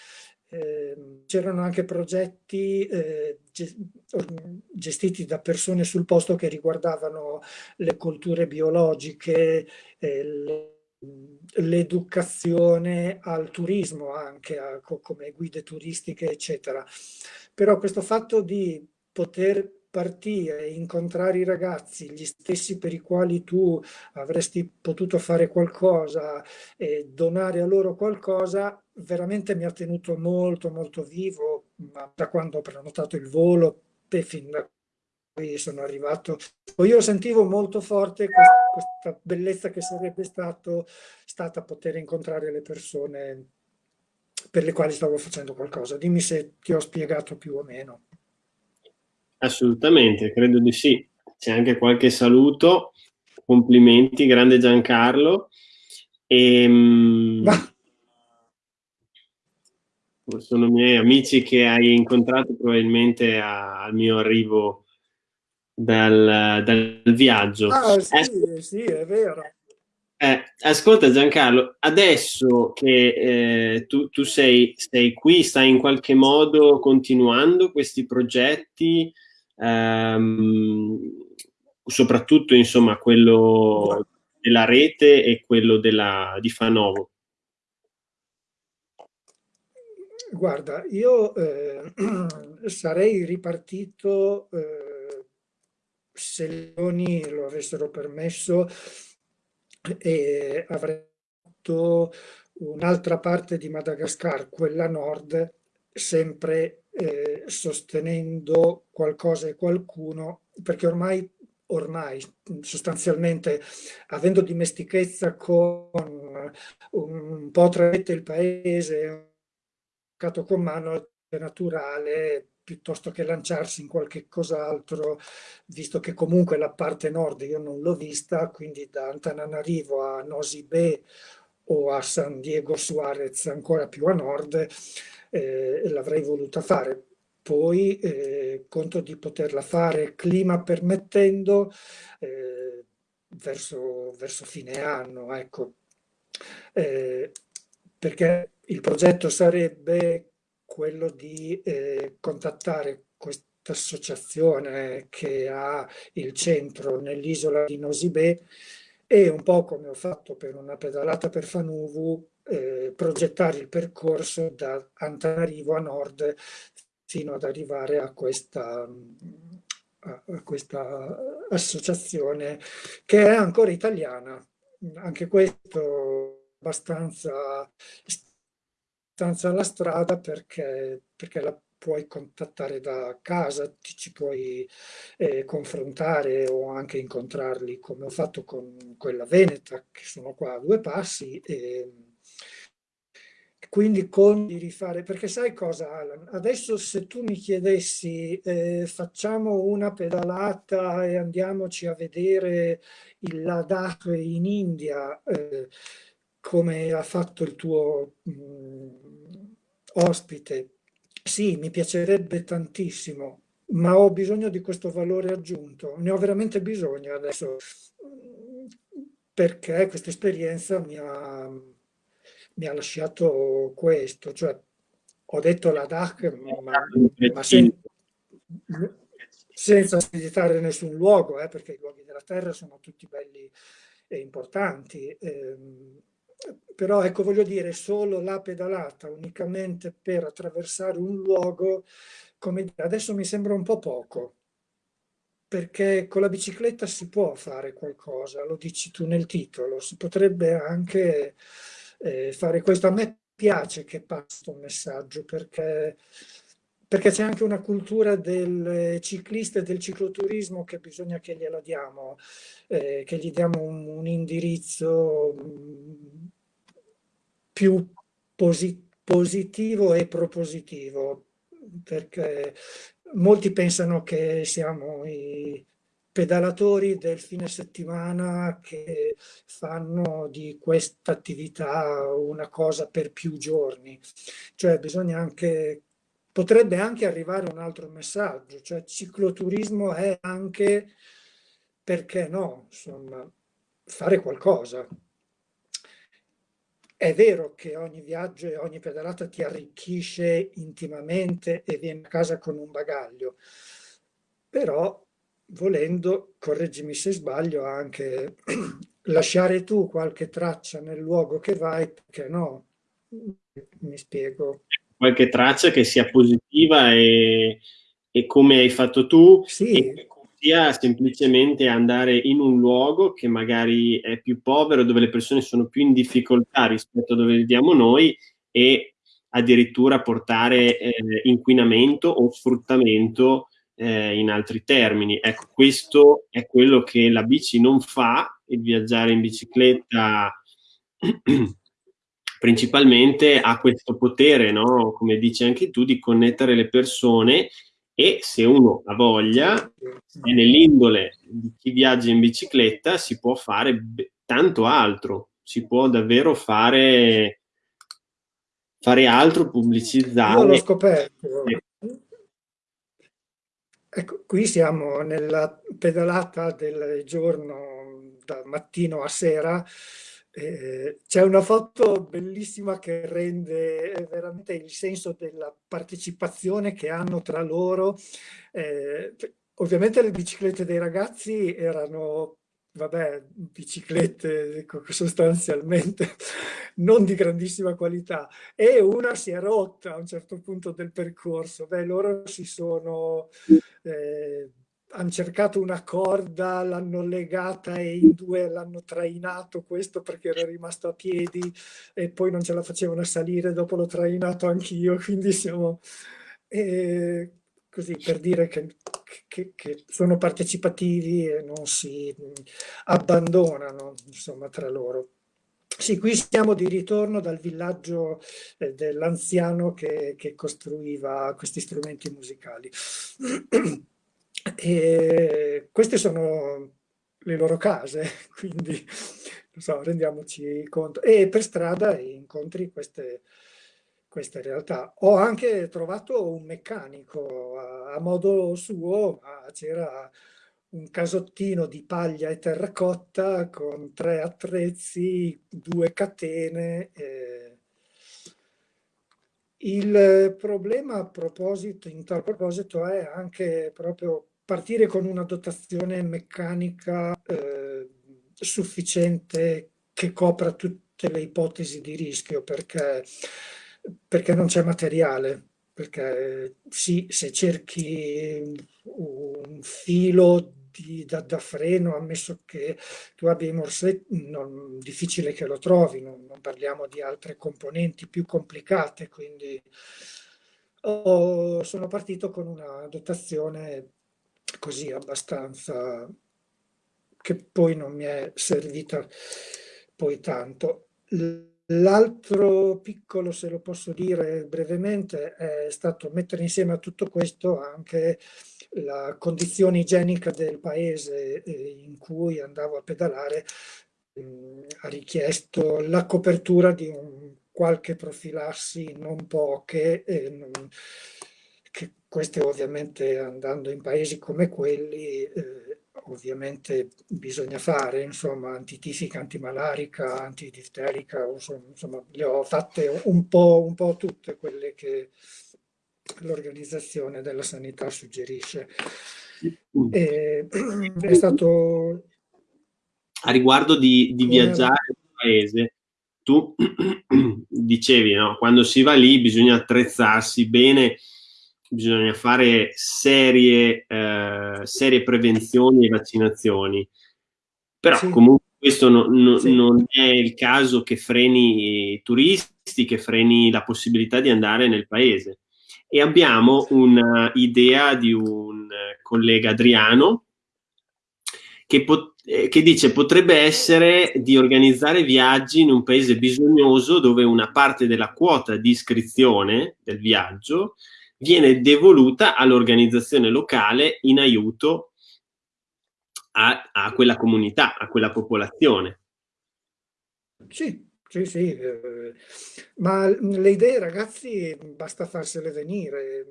eh, c'erano anche progetti eh, gestiti da persone sul posto che riguardavano le culture biologiche, eh, l'educazione al turismo anche, a, come guide turistiche, eccetera. Però questo fatto di poter partire, incontrare i ragazzi, gli stessi per i quali tu avresti potuto fare qualcosa e donare a loro qualcosa, veramente mi ha tenuto molto molto vivo, da quando ho prenotato il volo e fin da qui sono arrivato. Io sentivo molto forte questa, questa bellezza che sarebbe stato, stata poter incontrare le persone per le quali stavo facendo qualcosa. Dimmi se ti ho spiegato più o meno. Assolutamente, credo di sì. C'è anche qualche saluto. Complimenti, grande Giancarlo. E, ehm, sono i miei amici che hai incontrato probabilmente a, al mio arrivo dal, dal viaggio. Ah, sì, eh, sì, è vero. Eh, ascolta Giancarlo, adesso che eh, tu, tu sei, sei, qui, stai in qualche modo continuando questi progetti, ehm, soprattutto insomma quello della rete e quello della, di Fanovo. Guarda, io eh, sarei ripartito, eh, se le Leoni lo avessero permesso, e avrei fatto un'altra parte di Madagascar, quella nord, sempre eh, sostenendo qualcosa e qualcuno, perché ormai, ormai sostanzialmente avendo dimestichezza con un po' tra il paese, con mano naturale piuttosto che lanciarsi in qualche cos'altro, visto che comunque la parte nord io non l'ho vista, quindi da Antananarivo a Nosy Be o a San Diego Suarez ancora più a nord, eh, l'avrei voluta fare. Poi eh, conto di poterla fare, clima permettendo, eh, verso, verso, fine anno, ecco. Eh, perché il progetto sarebbe quello di eh, contattare questa associazione che ha il centro nell'isola di Nosibè e un po' come ho fatto per una pedalata per Fanuvu, eh, progettare il percorso da Antanarivo a nord fino ad arrivare a questa, a, questa associazione che è ancora italiana. Anche questo abbastanza, abbastanza alla strada perché, perché la puoi contattare da casa, ti ci puoi eh, confrontare o anche incontrarli come ho fatto con quella Veneta che sono qua a due passi e quindi con di rifare, perché sai cosa Alan? Adesso se tu mi chiedessi eh, facciamo una pedalata e andiamoci a vedere il Ladakh in India eh, come ha fatto il tuo mh, mm, ospite sì, mi piacerebbe tantissimo, ma ho bisogno di questo valore aggiunto. Ne ho veramente bisogno adesso, perché questa esperienza mi ha, mi ha lasciato questo. Cioè, ho detto la DAC, ma, ma sen, senza visitare nessun luogo, eh, perché i luoghi della Terra sono tutti belli e importanti. Eh, però ecco voglio dire solo la pedalata unicamente per attraversare un luogo come adesso mi sembra un po' poco perché con la bicicletta si può fare qualcosa lo dici tu nel titolo si potrebbe anche eh, fare questo. A me piace che passi un messaggio perché perché c'è anche una cultura del ciclista e del cicloturismo che bisogna che gliela diamo, eh, che gli diamo un, un indirizzo più posi positivo e propositivo, perché molti pensano che siamo i pedalatori del fine settimana che fanno di questa attività una cosa per più giorni. Cioè bisogna anche, potrebbe anche arrivare un altro messaggio, cioè cicloturismo è anche, perché no, insomma, fare qualcosa. È vero che ogni viaggio e ogni pedalata ti arricchisce intimamente e vieni a casa con un bagaglio, però volendo, correggimi se sbaglio, anche lasciare tu qualche traccia nel luogo che vai, perché no? Mi spiego. Qualche traccia che sia positiva e, e come hai fatto tu, sì sia semplicemente andare in un luogo che magari è più povero, dove le persone sono più in difficoltà rispetto a dove viviamo noi e addirittura portare eh, inquinamento o sfruttamento eh, in altri termini. Ecco, questo è quello che la bici non fa, il viaggiare in bicicletta principalmente ha questo potere, no? come dici anche tu, di connettere le persone e se uno ha voglia e nell'indole di chi viaggia in bicicletta si può fare tanto altro, si può davvero fare, fare altro, pubblicizzare. Io l'ho scoperto. Ecco, qui siamo nella pedalata del giorno dal mattino a sera eh, c'è una foto bellissima che rende veramente il senso della partecipazione che hanno tra loro. Eh, ovviamente le biciclette dei ragazzi erano, vabbè, biciclette sostanzialmente non di grandissima qualità e una si è rotta a un certo punto del percorso. Beh, loro si sono... Eh, hanno cercato una corda, l'hanno legata e in due l'hanno trainato questo perché era rimasto a piedi e poi non ce la facevano salire, dopo l'ho trainato anch'io, quindi siamo... e così per dire che, che, che, sono partecipativi e non si abbandonano insomma tra loro. Sì, qui siamo di ritorno dal villaggio eh, dell'anziano che, che, costruiva questi strumenti musicali. E queste sono le loro case, quindi so, rendiamoci conto. E per strada incontri queste, queste realtà. Ho anche trovato un meccanico a, a modo suo, c'era un casottino di paglia e terracotta con tre attrezzi, due catene. Eh. Il problema a proposito, in tal proposito è anche proprio partire con una dotazione meccanica eh, sufficiente che copra tutte le ipotesi di rischio perché, perché non c'è materiale perché sì, se cerchi un filo di, da, da, freno, ammesso che tu abbia i morsetti, non, difficile che lo trovi, non, non, parliamo di altre componenti più complicate, quindi oh, sono partito con una dotazione così abbastanza che poi non mi è servita poi tanto. L'altro piccolo, se lo posso dire brevemente, è stato mettere insieme a tutto questo anche la condizione igienica del paese eh, in cui andavo a pedalare mm, ha richiesto la copertura di un qualche profilassi, non poche, non, queste ovviamente andando in paesi come quelli eh, ovviamente bisogna fare, insomma, antitifica, antimalarica, antidifterica, insomma, le ho fatte un po', un po tutte quelle che l'organizzazione della sanità suggerisce. E, è stato... A riguardo di, di viaggiare nel paese, tu dicevi, no? quando si va lì bisogna attrezzarsi bene, bisogna fare serie, eh, serie prevenzioni e vaccinazioni. Però sì. comunque questo no, no, sì. non è il caso che freni i turisti, che freni la possibilità di andare nel paese e abbiamo un'idea di un collega Adriano che, eh, che, dice potrebbe essere di organizzare viaggi in un paese bisognoso dove una parte della quota di iscrizione del viaggio viene devoluta all'organizzazione locale in aiuto a, a, quella comunità, a quella popolazione. Sì, sì, sì, eh, ma le idee ragazzi basta farsele venire,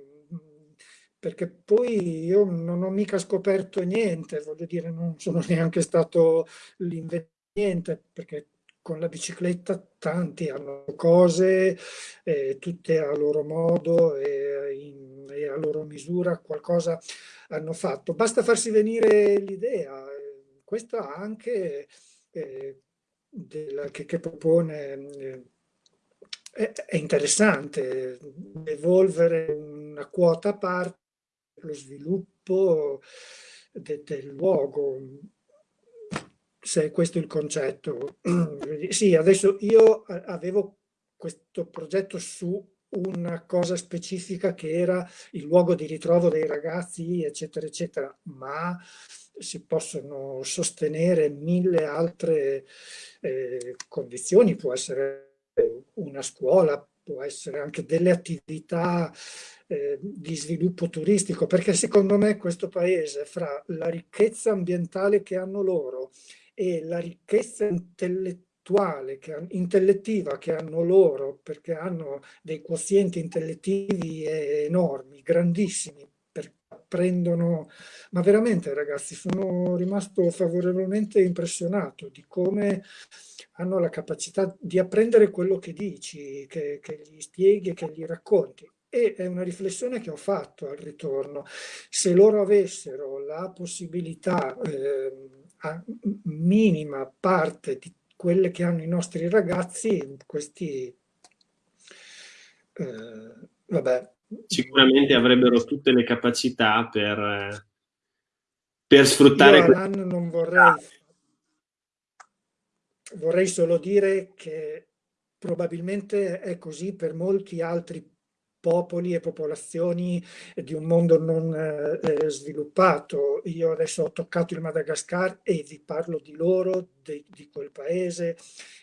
perché poi io non ho mica scoperto niente, voglio dire, non sono neanche stato l'inveniente, perché con la bicicletta tanti hanno cose, eh, tutte a loro modo e, in, e, a loro misura qualcosa hanno fatto. Basta farsi venire l'idea. Questa anche eh, della, che, che, propone eh, è, è, interessante, evolvere una quota a parte lo sviluppo de, del luogo, se questo è il concetto. sì, adesso io avevo questo progetto su una cosa specifica che era il luogo di ritrovo dei ragazzi, eccetera, eccetera, ma si possono sostenere mille altre eh, condizioni, può essere una scuola, può essere anche delle attività eh, di sviluppo turistico, perché secondo me questo paese, fra la ricchezza ambientale che hanno loro e la ricchezza intellettuale, che, intellettiva che hanno loro, perché hanno dei quozienti intellettivi enormi, grandissimi, prendono, ma veramente ragazzi sono rimasto favorevolmente impressionato di come hanno la capacità di apprendere quello che dici, che, che gli spieghi, che gli racconti. E è una riflessione che ho fatto al ritorno. Se loro avessero la possibilità, eh, minima parte di quelle che hanno i nostri ragazzi, questi, eh, vabbè, sicuramente avrebbero tutte le capacità per, per sfruttare... Io Alan non vorrei... Vorrei solo dire che probabilmente è così per molti altri popoli e popolazioni di un mondo non eh, eh, sviluppato. Io adesso ho toccato il Madagascar e vi parlo di loro, di, di quel paese,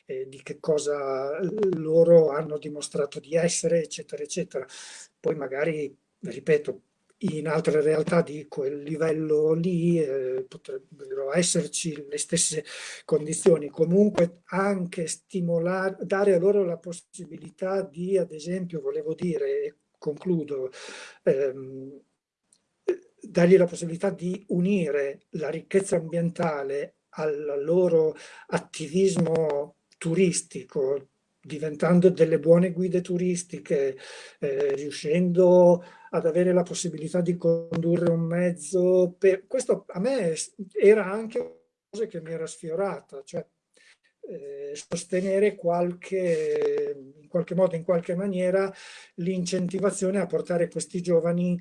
eh, di che cosa loro hanno dimostrato di essere, eccetera, eccetera. Poi magari, ripeto, in altre realtà di quel livello lì eh, potrebbero esserci le stesse condizioni. Comunque anche stimolare, dare a loro la possibilità di, ad esempio, volevo dire, e concludo, ehm, dargli la possibilità di unire la ricchezza ambientale al loro attivismo turistico, diventando delle buone guide turistiche, eh, riuscendo ad avere la possibilità di condurre un mezzo. Per... Questo a me era anche una cosa che mi era sfiorata, cioè eh, sostenere qualche, in qualche modo, in qualche maniera, l'incentivazione a portare questi giovani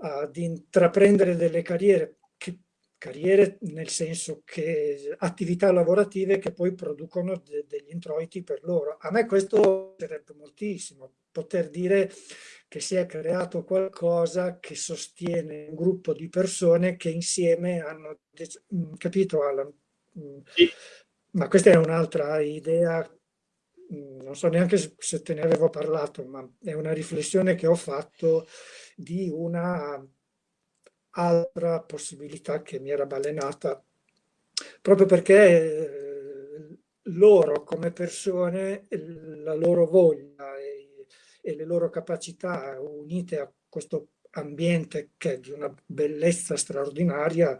ad intraprendere delle carriere carriere nel senso che attività lavorative che poi producono de degli introiti per loro. A me questo piacerebbe moltissimo, poter dire che si è creato qualcosa che sostiene un gruppo di persone che insieme hanno mm, capito Alan? Mm. Sì. Ma questa è un'altra idea, mm, non so neanche se te ne avevo parlato, ma è una riflessione che ho fatto di una altra possibilità che mi era balenata, proprio perché eh, loro come persone, la loro voglia e, le loro capacità unite a questo ambiente che è di una bellezza straordinaria,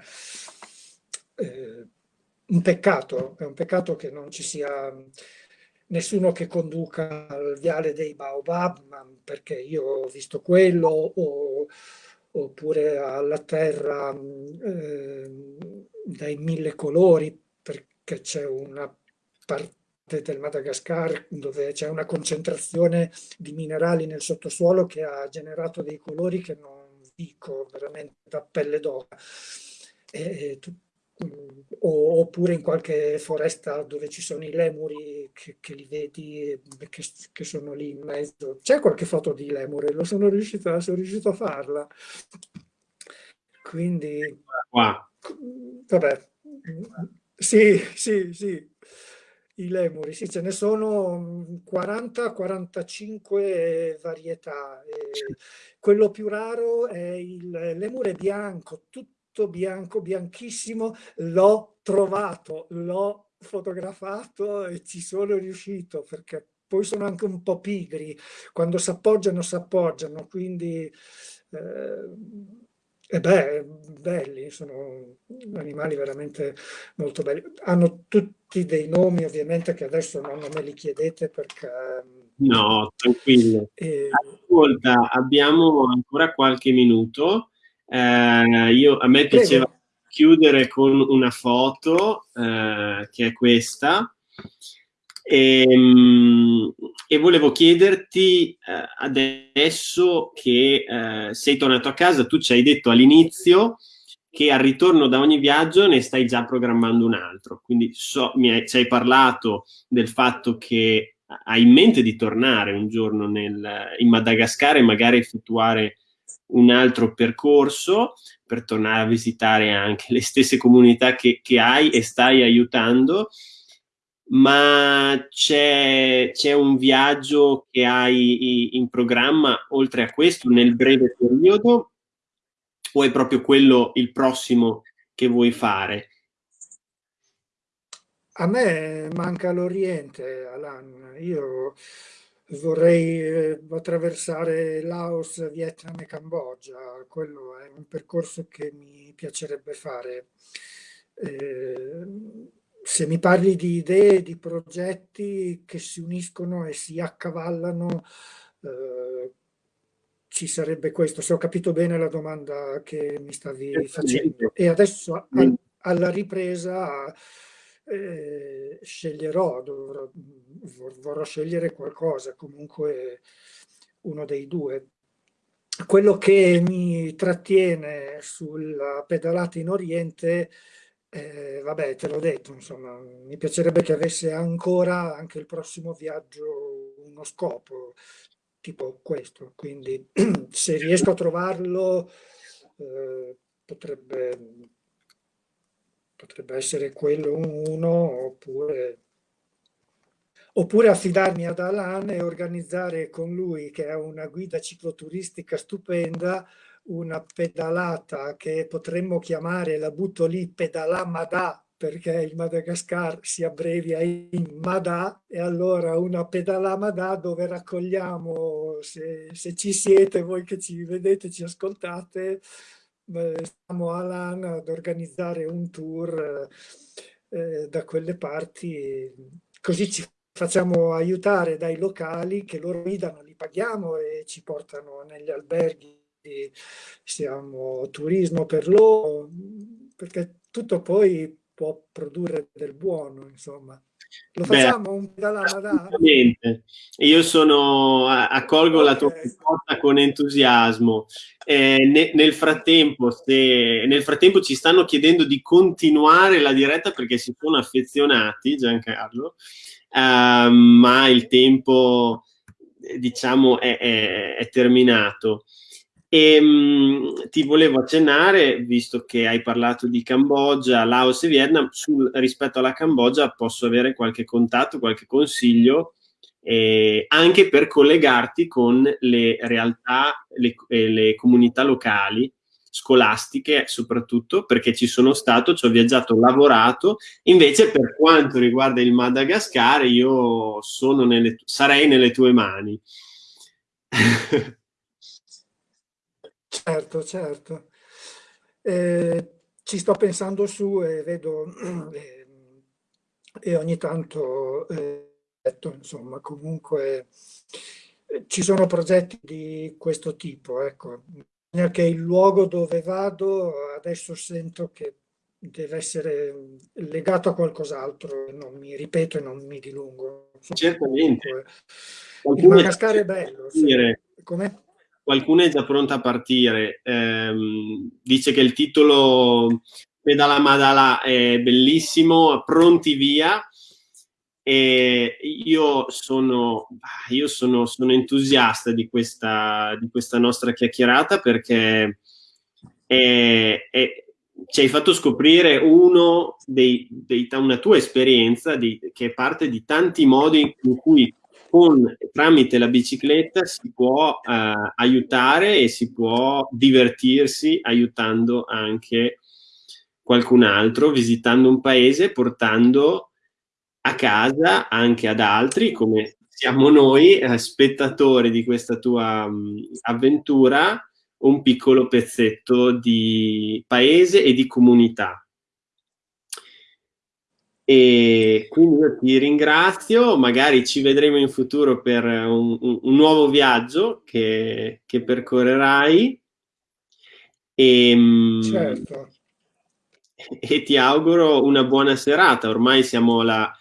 eh, un peccato, è un peccato che non ci sia nessuno che conduca al viale dei Baobab, perché io ho visto quello, o oppure alla terra eh, dai mille colori, perché c'è una parte del Madagascar dove c'è una concentrazione di minerali nel sottosuolo che ha generato dei colori che non dico veramente da pelle d'oca. E, oppure in qualche foresta dove ci sono i lemuri che, che li vedi che, che, sono lì in mezzo. C'è qualche foto di lemure, lo sono riuscito, sono riuscito a farla. Quindi, wow. vabbè, sì, sì, sì, i lemuri, sì, ce ne sono 40-45 varietà. quello più raro è il lemure bianco, tutto tutto bianco, bianchissimo, l'ho trovato, l'ho fotografato e ci sono riuscito perché poi sono anche un po' pigri, quando si appoggiano si appoggiano, quindi eh, e beh, belli, sono animali veramente molto belli. Hanno tutti dei nomi ovviamente che adesso non me li chiedete perché... No, tranquillo. E... Ascolta, abbiamo ancora qualche minuto. Eh, io, a me piaceva Prego. chiudere con una foto, eh, che è questa, e, ehm, e volevo chiederti eh, adesso che eh, sei tornato a casa, tu ci hai detto all'inizio che al ritorno da ogni viaggio ne stai già programmando un altro, quindi so, hai, ci hai parlato del fatto che hai in mente di tornare un giorno nel, in Madagascar e magari effettuare un altro percorso per tornare a visitare anche le stesse comunità che, che hai e stai aiutando, ma c'è, un viaggio che hai in programma oltre a questo nel breve periodo o è proprio quello il prossimo che vuoi fare? A me manca l'Oriente, Alan. Io vorrei eh, attraversare Laos, Vietnam e Cambogia, quello è un percorso che mi piacerebbe fare. Eh, se mi parli di idee, di progetti che si uniscono e si accavallano, eh, ci sarebbe questo, se ho capito bene la domanda che mi stavi facendo. E adesso alla ripresa eh, sceglierò, dovrò, vorrò scegliere qualcosa, comunque uno dei due. Quello che mi trattiene sulla pedalata in Oriente, eh, vabbè, te l'ho detto, insomma, mi piacerebbe che avesse ancora anche il prossimo viaggio uno scopo, tipo questo, quindi se riesco a trovarlo eh, potrebbe, potrebbe essere quello uno oppure oppure affidarmi ad Alan e organizzare con lui, che è una guida cicloturistica stupenda, una pedalata che potremmo chiamare, la butto lì, pedalamada, perché il Madagascar si abbrevia in Mada, e allora una pedalamada dove raccogliamo, se, se ci siete, voi che ci vedete, ci ascoltate, stiamo Alan ad organizzare un tour eh, da quelle parti, così ci facciamo aiutare dai locali che loro guidano, li paghiamo e ci portano negli alberghi, siamo turismo per loro, perché tutto poi può produrre del buono, insomma. Lo facciamo Beh, un pedalama Io sono, accolgo okay. la tua proposta con entusiasmo. Eh, ne, nel, frattempo, se, nel frattempo ci stanno chiedendo di continuare la diretta perché si sono affezionati, Giancarlo uh, ma il tempo diciamo è, è, è terminato. E mh, ti volevo accennare, visto che hai parlato di Cambogia, Laos e Vietnam, sul, rispetto alla Cambogia posso avere qualche contatto, qualche consiglio, eh, anche per collegarti con le realtà, le, eh, le comunità locali scolastiche soprattutto perché ci sono stato, ci ho viaggiato, ho lavorato, invece per quanto riguarda il Madagascar io sono nelle, sarei nelle tue mani. certo, certo. Eh, ci sto pensando su e vedo eh, e ogni tanto eh, insomma comunque eh, ci sono progetti di questo tipo ecco che il luogo dove vado adesso sento che deve essere legato a qualcos'altro, non mi ripeto e non mi dilungo. Certamente. Il Madagascar è bello. Se... Qualcuno è già pronto a partire. Eh, dice che il titolo Pedala Madala è bellissimo, pronti via. E io sono, io sono, sono entusiasta di questa, di questa, nostra chiacchierata perché è, è, ci hai fatto scoprire uno dei, dei, una tua esperienza di, che è parte di tanti modi in cui con, tramite la bicicletta si può eh, aiutare e si può divertirsi aiutando anche qualcun altro, visitando un paese, portando a casa anche ad altri, come siamo noi, eh, spettatori di questa tua mh, avventura, un piccolo pezzetto di paese e di comunità. E quindi io ti ringrazio, magari ci vedremo in futuro per un, un, un nuovo viaggio che, che percorrerai. E, certo. e ti auguro una buona serata. Ormai siamo alla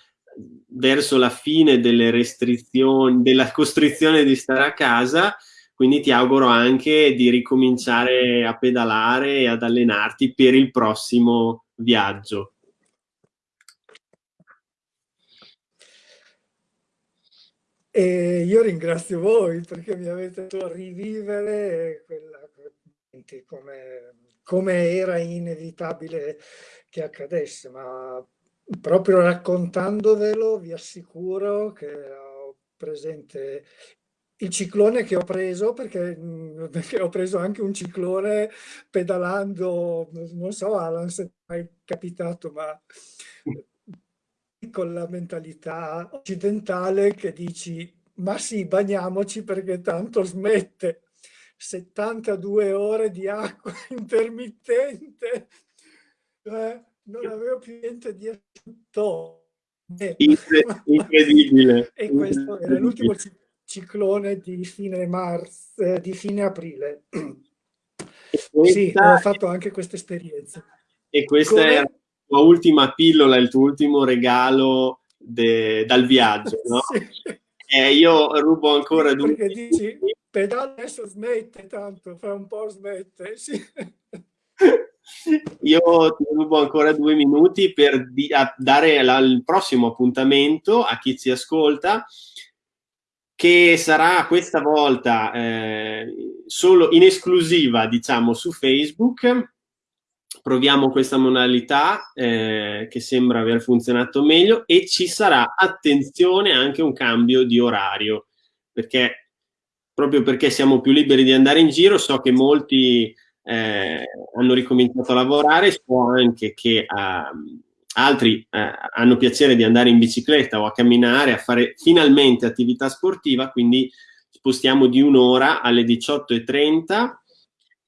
verso la fine delle restrizioni, della costrizione di stare a casa, quindi ti auguro anche di ricominciare a pedalare e ad allenarti per il prossimo viaggio. E io ringrazio voi perché mi avete fatto rivivere quella, come, come era inevitabile che accadesse, ma proprio raccontandovelo vi assicuro che ho presente il ciclone che ho preso perché, perché, ho preso anche un ciclone pedalando, non so Alan se è mai capitato, ma con la mentalità occidentale che dici ma sì, bagniamoci perché tanto smette. 72 ore di acqua intermittente. Eh, non avevo più niente di asciutto. Incredibile. e questo era l'ultimo ciclone di fine marzo, eh, di fine aprile. sì, ho fatto anche questa esperienza. E questa Come... è la tua ultima pillola, il tuo ultimo regalo de... dal viaggio, no? sì. E io rubo ancora due... Perché dici, pedale adesso smette tanto, fra un po' smette, sì. Io ti rubo ancora due minuti per dare la, il prossimo appuntamento a chi ci ascolta. che sarà questa volta eh, solo in esclusiva, diciamo, su Facebook. Proviamo questa modalità eh, che sembra aver funzionato meglio e ci sarà, attenzione, anche un cambio di orario, perché proprio perché siamo più liberi di andare in giro, so che molti eh, hanno ricominciato a lavorare, so anche che uh, altri eh, hanno piacere di andare in bicicletta o a camminare, a fare finalmente attività sportiva, quindi spostiamo di un'ora alle 18.30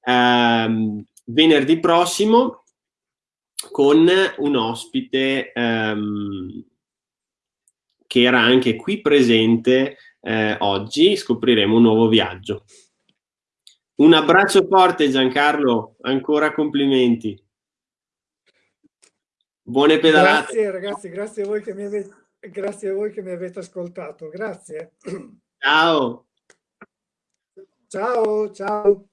ehm, venerdì prossimo con un ospite ehm, che era anche qui presente eh, oggi, scopriremo un nuovo viaggio. Un abbraccio forte Giancarlo, ancora complimenti. Buone pedalate. Grazie ragazzi, grazie a voi che mi avete, grazie a voi che mi avete ascoltato. Grazie. Ciao. Ciao, ciao.